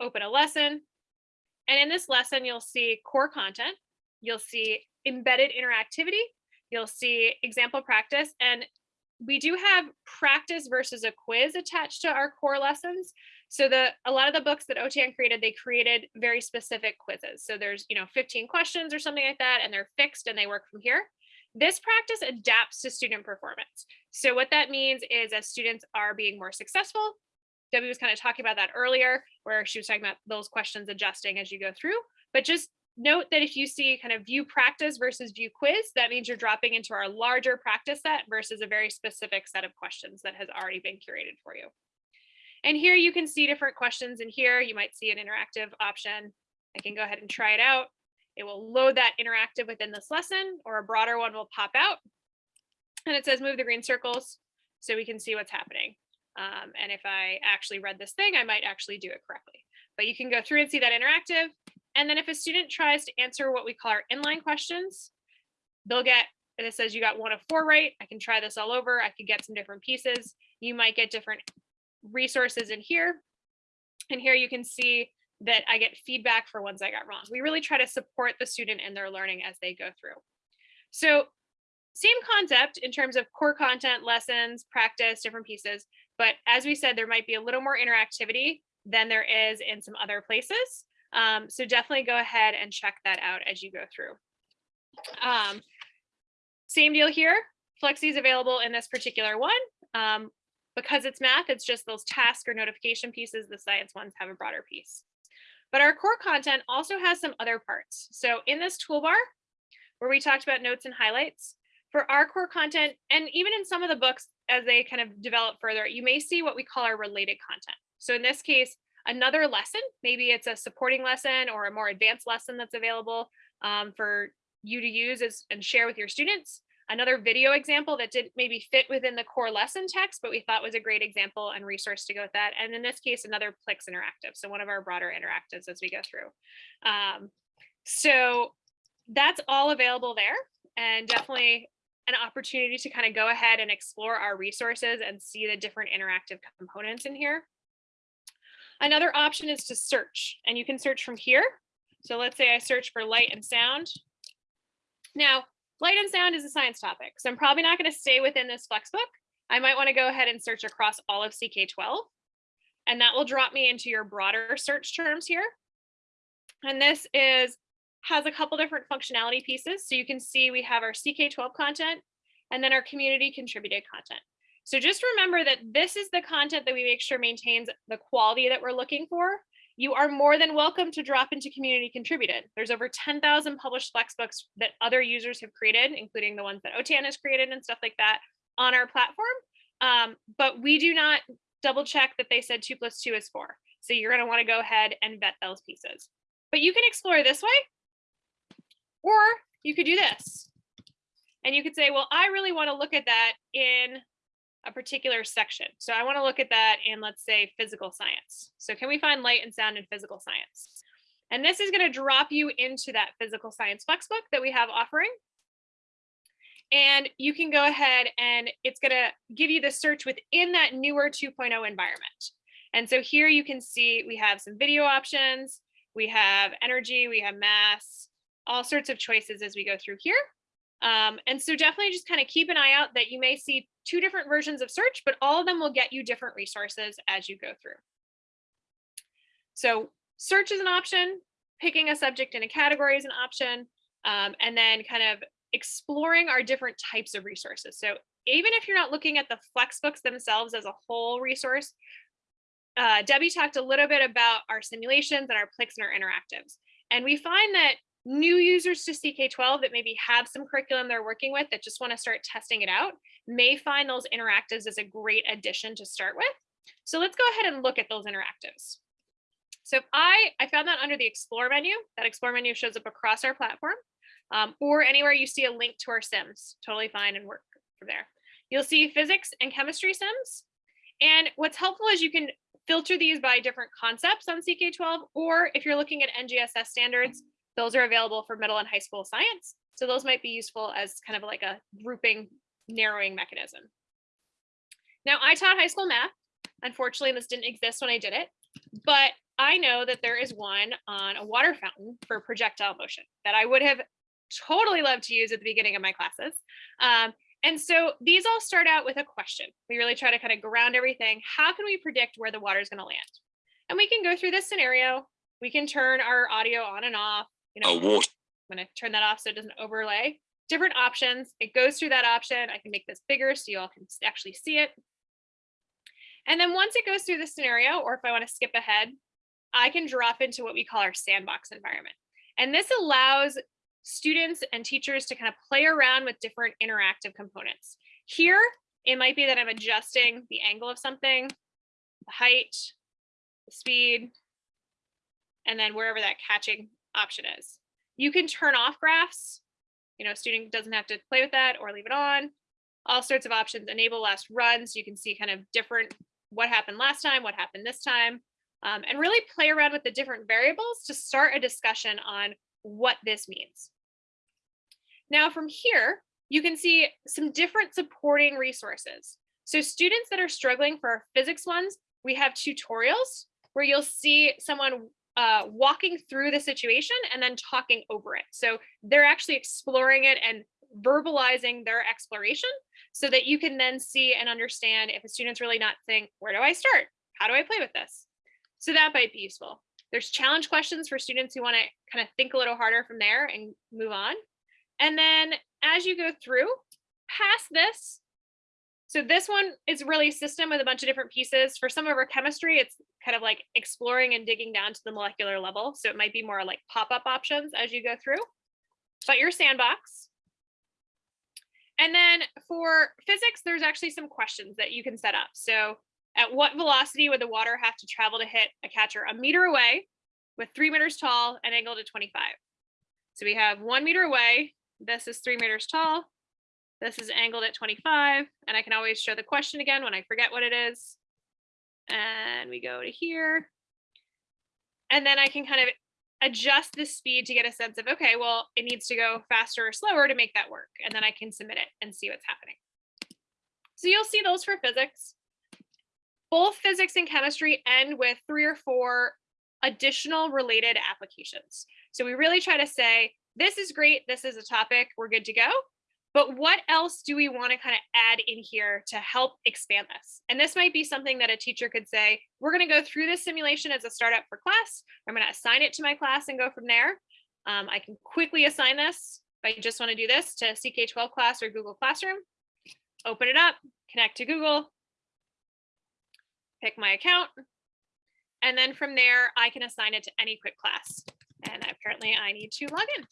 Open a lesson. And in this lesson, you'll see core content. You'll see embedded interactivity. You'll see example practice. And we do have practice versus a quiz attached to our core lessons. So the a lot of the books that OTAN created, they created very specific quizzes. So there's, you know, 15 questions or something like that, and they're fixed and they work from here. This practice adapts to student performance. So what that means is as students are being more successful, Debbie was kind of talking about that earlier, where she was talking about those questions adjusting as you go through. But just note that if you see kind of view practice versus view quiz, that means you're dropping into our larger practice set versus a very specific set of questions that has already been curated for you. And here you can see different questions in here. You might see an interactive option. I can go ahead and try it out. It will load that interactive within this lesson or a broader one will pop out. And it says move the green circles so we can see what's happening. Um, and if I actually read this thing, I might actually do it correctly. But you can go through and see that interactive. And then if a student tries to answer what we call our inline questions, they'll get, and it says you got one of four right. I can try this all over. I could get some different pieces. You might get different resources in here. And here you can see that I get feedback for ones I got wrong. We really try to support the student in their learning as they go through. So same concept in terms of core content, lessons, practice, different pieces. But as we said, there might be a little more interactivity than there is in some other places. Um, so definitely go ahead and check that out as you go through. Um, same deal here. Flexi is available in this particular one. Um, because it's math, it's just those task or notification pieces. The science ones have a broader piece. But our core content also has some other parts. So in this toolbar, where we talked about notes and highlights, for our core content, and even in some of the books as they kind of develop further, you may see what we call our related content. So in this case, another lesson, maybe it's a supporting lesson or a more advanced lesson that's available um, for you to use as, and share with your students. Another video example that didn't maybe fit within the core lesson text, but we thought was a great example and resource to go with that. And in this case, another Plix interactive. So one of our broader interactives as we go through. Um, so that's all available there and definitely an opportunity to kind of go ahead and explore our resources and see the different interactive components in here. Another option is to search, and you can search from here. So let's say I search for light and sound. Now, light and sound is a science topic, so I'm probably not going to stay within this Flexbook. I might want to go ahead and search across all of CK12, and that will drop me into your broader search terms here. And this is has a couple different functionality pieces. So you can see we have our CK12 content and then our community contributed content. So just remember that this is the content that we make sure maintains the quality that we're looking for. You are more than welcome to drop into community contributed. There's over 10,000 published Flexbooks that other users have created, including the ones that OTAN has created and stuff like that on our platform. Um, but we do not double check that they said two plus two is four. So you're gonna wanna go ahead and vet those pieces. But you can explore this way, or you could do this. And you could say, well, I really want to look at that in a particular section. So I want to look at that in, let's say, physical science. So can we find light and sound in physical science? And this is going to drop you into that physical science flexbook that we have offering. And you can go ahead and it's going to give you the search within that newer 2.0 environment. And so here you can see we have some video options, we have energy, we have mass, all sorts of choices as we go through here. Um, and so definitely just kind of keep an eye out that you may see two different versions of search, but all of them will get you different resources as you go through. So search is an option, picking a subject in a category is an option, um, and then kind of exploring our different types of resources. So even if you're not looking at the Flexbooks themselves as a whole resource, uh, Debbie talked a little bit about our simulations and our Plix and our interactives. And we find that new users to CK12 that maybe have some curriculum they're working with that just want to start testing it out may find those interactives as a great addition to start with. So let's go ahead and look at those interactives. So if I, I found that under the explore menu, that explore menu shows up across our platform um, or anywhere you see a link to our sims, totally fine and work from there. You'll see physics and chemistry sims. And what's helpful is you can filter these by different concepts on CK12, or if you're looking at NGSS standards, those are available for middle and high school science. So those might be useful as kind of like a grouping narrowing mechanism. Now I taught high school math. Unfortunately, this didn't exist when I did it, but I know that there is one on a water fountain for projectile motion that I would have totally loved to use at the beginning of my classes. Um, and so these all start out with a question. We really try to kind of ground everything. How can we predict where the water is going to land? And we can go through this scenario. We can turn our audio on and off. You know, I'm going to turn that off so it doesn't overlay. Different options. It goes through that option. I can make this bigger so you all can actually see it. And then once it goes through the scenario, or if I want to skip ahead, I can drop into what we call our sandbox environment. And this allows students and teachers to kind of play around with different interactive components. Here, it might be that I'm adjusting the angle of something, the height, the speed, and then wherever that catching option is. You can turn off graphs. You know, student doesn't have to play with that or leave it on. All sorts of options, enable last run, so you can see kind of different, what happened last time, what happened this time, um, and really play around with the different variables to start a discussion on what this means. Now from here, you can see some different supporting resources. So students that are struggling for our physics ones, we have tutorials where you'll see someone uh, walking through the situation and then talking over it. So they're actually exploring it and verbalizing their exploration so that you can then see and understand if a student's really not think, where do I start? How do I play with this? So that might be useful. There's challenge questions for students who want to kind of think a little harder from there and move on. And then as you go through past this, so this one is really a system with a bunch of different pieces. For some of our chemistry, it's kind of like exploring and digging down to the molecular level. So it might be more like pop-up options as you go through, but your sandbox. And then for physics, there's actually some questions that you can set up. So at what velocity would the water have to travel to hit a catcher a meter away with three meters tall and angled to 25? So we have one meter away. This is three meters tall. This is angled at 25, and I can always show the question again when I forget what it is. And we go to here. And then I can kind of adjust the speed to get a sense of, okay, well, it needs to go faster or slower to make that work. And then I can submit it and see what's happening. So you'll see those for physics. both physics and chemistry end with three or four additional related applications. So we really try to say, this is great, this is a topic, we're good to go. But what else do we want to kind of add in here to help expand this? And this might be something that a teacher could say, we're going to go through this simulation as a startup for class. I'm going to assign it to my class and go from there. Um, I can quickly assign this if I just want to do this to CK12 class or Google Classroom. Open it up, connect to Google, pick my account, and then from there, I can assign it to any quick class. And apparently I need to log in.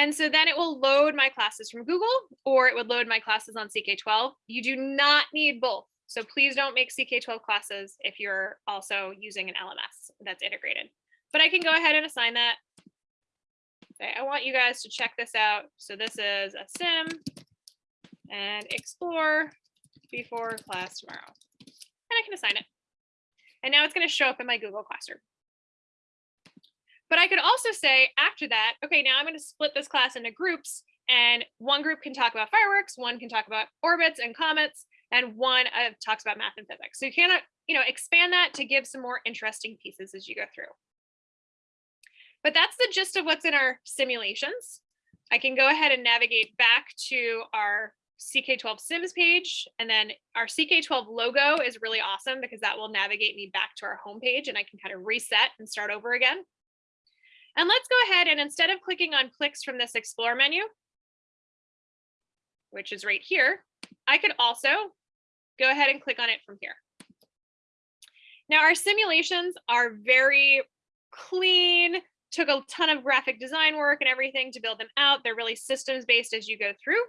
And so then it will load my classes from Google or it would load my classes on CK12. You do not need both. So please don't make CK12 classes if you're also using an LMS that's integrated. But I can go ahead and assign that. Say, I want you guys to check this out. So this is a sim and explore before class tomorrow. And I can assign it. And now it's going to show up in my Google Classroom. But I could also say after that, okay, now I'm going to split this class into groups and one group can talk about fireworks, one can talk about orbits and comets, and one uh, talks about math and physics. So you cannot, you know, expand that to give some more interesting pieces as you go through. But that's the gist of what's in our simulations. I can go ahead and navigate back to our CK12 Sims page, and then our CK12 logo is really awesome because that will navigate me back to our homepage and I can kind of reset and start over again. And let's go ahead and instead of clicking on Plix from this explore menu, which is right here, I could also go ahead and click on it from here. Now our simulations are very clean, took a ton of graphic design work and everything to build them out. They're really systems based as you go through.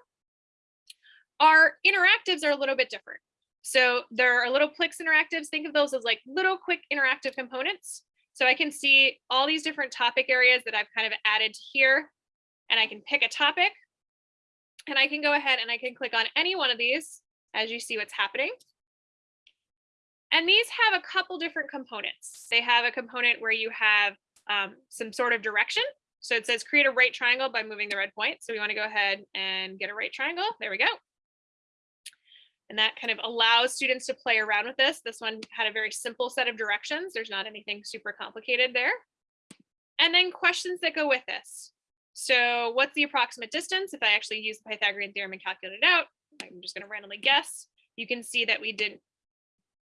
Our interactives are a little bit different. So there are little Plix interactives. Think of those as like little quick interactive components. So I can see all these different topic areas that I've kind of added here and I can pick a topic and I can go ahead and I can click on any one of these as you see what's happening. And these have a couple different components. They have a component where you have um, some sort of direction. So it says create a right triangle by moving the red point. So we want to go ahead and get a right triangle. There we go. And that kind of allows students to play around with this. This one had a very simple set of directions. There's not anything super complicated there. And then questions that go with this. So what's the approximate distance? If I actually use the Pythagorean theorem and calculate it out, I'm just going to randomly guess. You can see that we didn't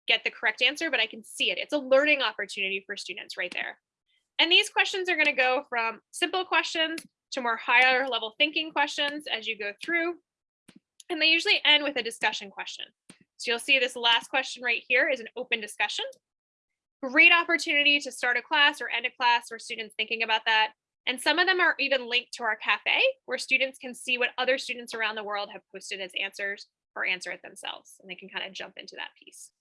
get the correct answer, but I can see it. It's a learning opportunity for students right there. And these questions are going to go from simple questions to more higher level thinking questions as you go through. And they usually end with a discussion question. So you'll see this last question right here is an open discussion. Great opportunity to start a class or end a class or students thinking about that. And some of them are even linked to our cafe where students can see what other students around the world have posted as answers or answer it themselves. And they can kind of jump into that piece.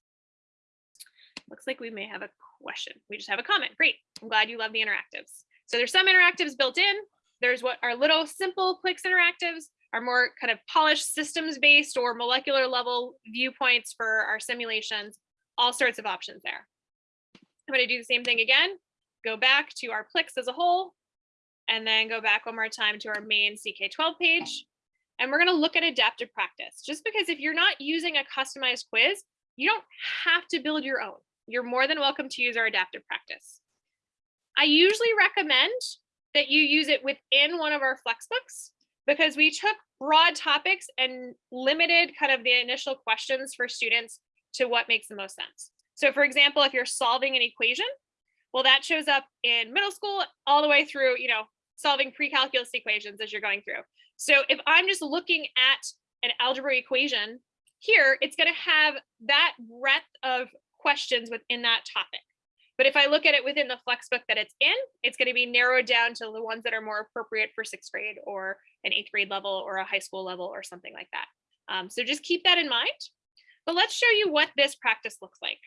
Looks like we may have a question. We just have a comment. Great. I'm glad you love the interactives. So there's some interactives built in. There's what are little simple Plix interactives our more kind of polished systems based or molecular level viewpoints for our simulations, all sorts of options there. I'm going to do the same thing again, go back to our Plix as a whole, and then go back one more time to our main CK12 page. And we're going to look at adaptive practice, just because if you're not using a customized quiz, you don't have to build your own. You're more than welcome to use our adaptive practice. I usually recommend that you use it within one of our Flexbooks because we took broad topics and limited kind of the initial questions for students to what makes the most sense. So for example, if you're solving an equation, well, that shows up in middle school all the way through, you know, solving pre-calculus equations as you're going through. So if I'm just looking at an algebra equation here, it's going to have that breadth of questions within that topic. But if I look at it within the Flexbook that it's in, it's going to be narrowed down to the ones that are more appropriate for sixth grade or an eighth grade level or a high school level or something like that. Um, so just keep that in mind. But let's show you what this practice looks like.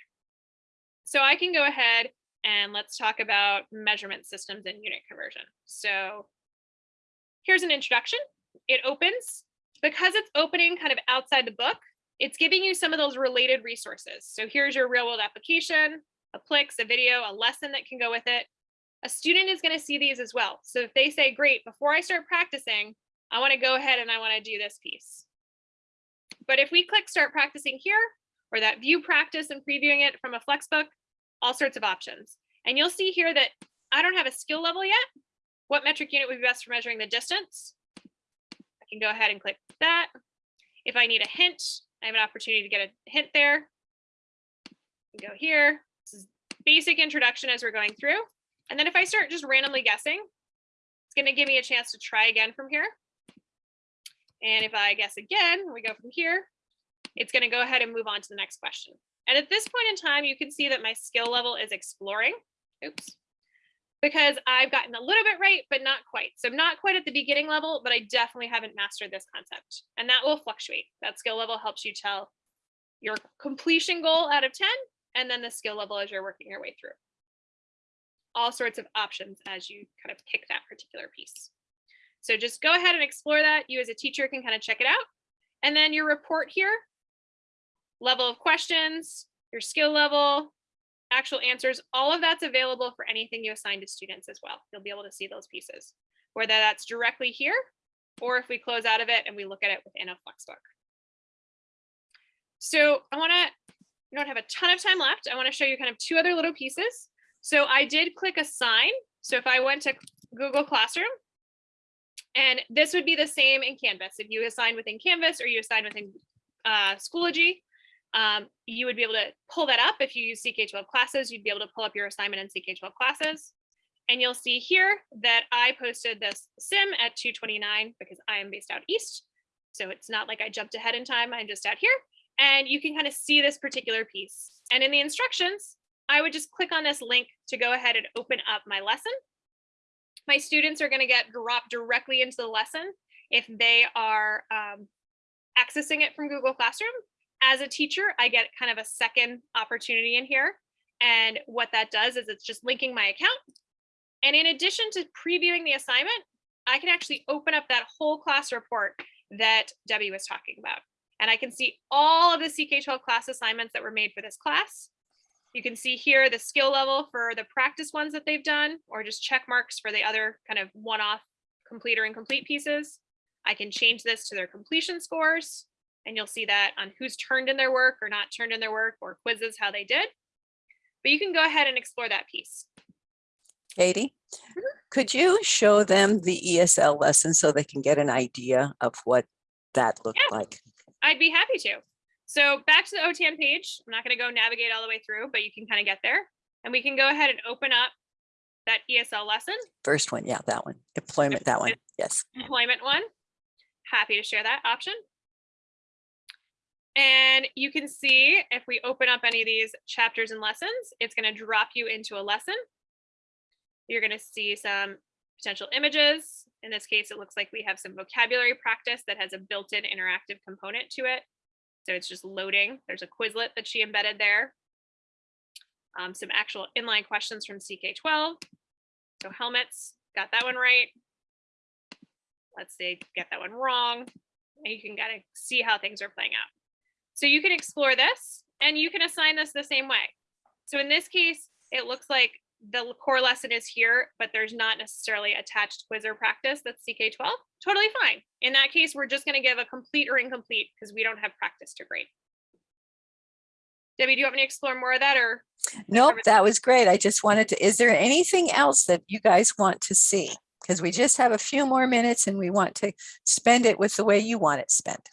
So I can go ahead and let's talk about measurement systems and unit conversion. So here's an introduction. It opens. Because it's opening kind of outside the book, it's giving you some of those related resources. So here's your real world application, a Plix, a video, a lesson that can go with it. A student is going to see these as well. So if they say, great, before I start practicing, I want to go ahead and I want to do this piece. But if we click start practicing here, or that view practice and previewing it from a Flexbook, all sorts of options. And you'll see here that I don't have a skill level yet. What metric unit would be best for measuring the distance? I can go ahead and click that. If I need a hint, I have an opportunity to get a hint there. Go here. Basic introduction as we're going through. And then if I start just randomly guessing, it's going to give me a chance to try again from here. And if I guess again, we go from here, it's going to go ahead and move on to the next question. And at this point in time, you can see that my skill level is exploring. Oops. Because I've gotten a little bit right, but not quite. So I'm not quite at the beginning level, but I definitely haven't mastered this concept. And that will fluctuate. That skill level helps you tell your completion goal out of 10, and then the skill level as you're working your way through. All sorts of options as you kind of pick that particular piece. So just go ahead and explore that. You as a teacher can kind of check it out. And then your report here, level of questions, your skill level, actual answers, all of that's available for anything you assign to students as well. You'll be able to see those pieces, whether that's directly here, or if we close out of it and we look at it within a Flexbook. So I wanna, we don't have a ton of time left. I wanna show you kind of two other little pieces. So I did click assign. So if I went to Google Classroom, and this would be the same in Canvas. If you assign within Canvas or you assign within uh, Schoology, um, you would be able to pull that up. If you use CK12 classes, you'd be able to pull up your assignment in CK12 classes. And you'll see here that I posted this sim at 229 because I am based out east. So it's not like I jumped ahead in time, I'm just out here. And you can kind of see this particular piece. And in the instructions, I would just click on this link to go ahead and open up my lesson. My students are gonna get dropped directly into the lesson if they are um, accessing it from Google Classroom as a teacher, I get kind of a second opportunity in here. And what that does is it's just linking my account. And in addition to previewing the assignment, I can actually open up that whole class report that Debbie was talking about. And I can see all of the CK12 class assignments that were made for this class. You can see here the skill level for the practice ones that they've done, or just check marks for the other kind of one-off complete or incomplete pieces. I can change this to their completion scores and you'll see that on who's turned in their work or not turned in their work or quizzes how they did. But you can go ahead and explore that piece. Katie, could you show them the ESL lesson so they can get an idea of what that looked Yeah. like? I'd be happy to. So back to the OTAN page. I'm not going to go navigate all the way through, but you can kind of get there. And we can go ahead and open up that ESL lesson, First one, yeah, that one. Employment, that one, yes. employment one. Happy to share that option. And you can see if we open up any of these chapters and lessons, it's going to drop you into a lesson. You're going to see some potential images. In this case, it looks like we have some vocabulary practice that has a built-in interactive component to it. So it's just loading. There's a Quizlet that she embedded there. Um, some actual inline questions from CK12. So helmets, got that one right. Let's say get that one wrong. And you can kind of see how things are playing out. So you can explore this and you can assign this the same way. So in this case, it looks like the core lesson is here, but there's not necessarily attached quiz or practice that's CK12. Totally fine. In that case, we're just going to give a complete or incomplete because we don't have practice to grade. Debbie, do you want me to explore more of that or? Nope, that was great. I just wanted to, is there anything else that you guys want to see? Because we just have a few more minutes and we want to spend it with the way you want it spent.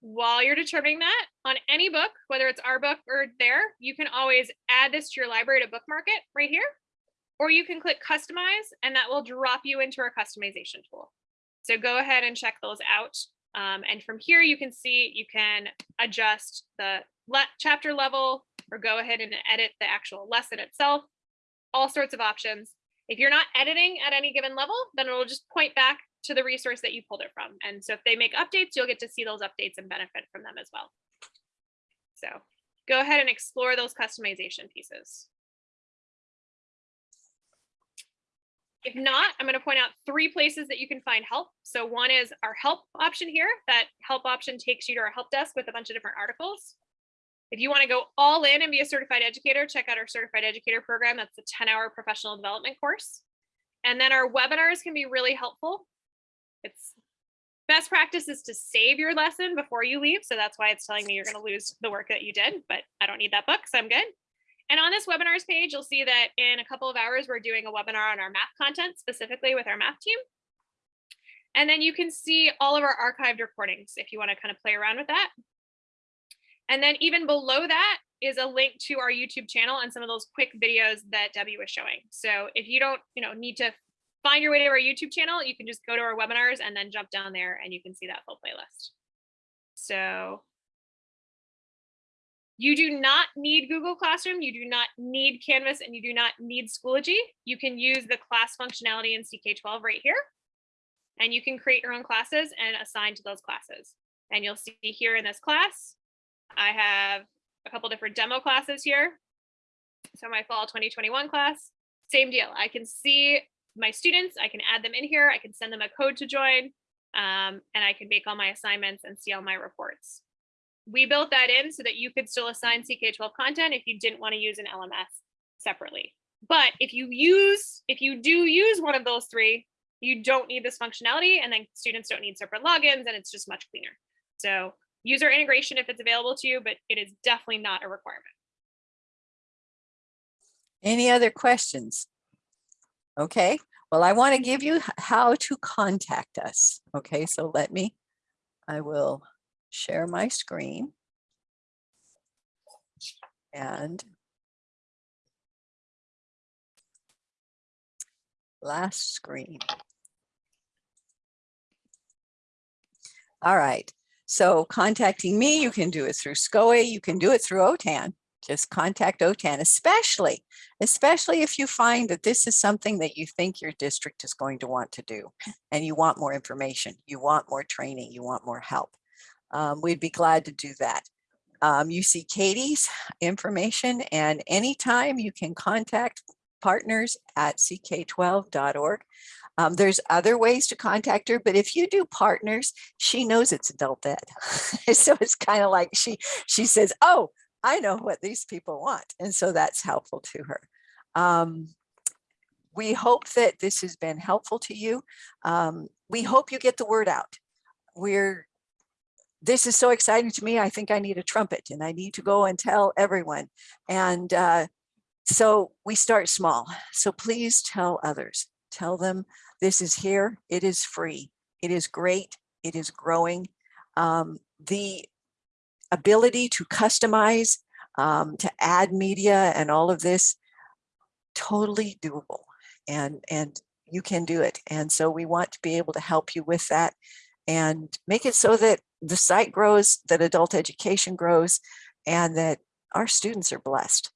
While you're determining that on any book, whether it's our book or there, you can always add this to your library to bookmark it right here. Or you can click customize and that will drop you into our customization tool. So go ahead and check those out. Um, and from here, you can see you can adjust the le chapter level or go ahead and edit the actual lesson itself, all sorts of options. If you're not editing at any given level, then it'll just point back to the resource that you pulled it from. And so if they make updates, you'll get to see those updates and benefit from them as well. So go ahead and explore those customization pieces. If not, I'm going to point out three places that you can find help. So one is our help option here. That help option takes you to our help desk with a bunch of different articles. If you want to go all in and be a certified educator, check out our certified educator program. That's a 10 hour professional development course. And then our webinars can be really helpful. It's Best practice is to save your lesson before you leave. So that's why it's telling me you're going to lose the work that you did, but I don't need that book, so I'm good. And on this webinars page, you'll see that in a couple of hours, we're doing a webinar on our math content specifically with our math team. And then you can see all of our archived recordings if you want to kind of play around with that. And then even below that is a link to our YouTube channel and some of those quick videos that Debbie was showing. So if you don't, you know, need to find your way to our YouTube channel, you can just go to our webinars and then jump down there and you can see that full playlist. So you do not need Google Classroom, you do not need Canvas, and you do not need Schoology. You can use the class functionality in CK12 right here. And you can create your own classes and assign to those classes. And you'll see here in this class, I have a couple different demo classes here. So my fall 2021 class, same deal. I can see my students, I can add them in here, I can send them a code to join, um, and I can make all my assignments and see all my reports. We built that in so that you could still assign CK12 content if you didn't want to use an LMS separately. But if you use, if you do use one of those three, you don't need this functionality and then students don't need separate logins and it's just much cleaner. So user integration if it's available to you, but it is definitely not a requirement. Any other questions? Okay, well, I want to give you how to contact us. Okay, so let me, I will share my screen. And last screen. All right, so contacting me, you can do it through SCOE, you can do it through OTAN. Just contact OTAN, especially, especially if you find that this is something that you think your district is going to want to do and you want more information, you want more training, you want more help. Um, we'd be glad to do that. Um, you see Katie's information and anytime you can contact partners at ck12.org. Um, there's other ways to contact her, but if you do partners, she knows it's adult ed. so it's kind of like she she says, "Oh, I know what these people want," and so that's helpful to her. Um, we hope that this has been helpful to you. Um, we hope you get the word out. We're this is so exciting to me. I think I need a trumpet and I need to go and tell everyone. And uh, so we start small. So please tell others, tell them this is here. It is free. It is great. It is growing. Um, the ability to customize, um, to add media and all of this, totally doable. And, and you can do it. And so we want to be able to help you with that and make it so that the site grows, that adult education grows, and that our students are blessed.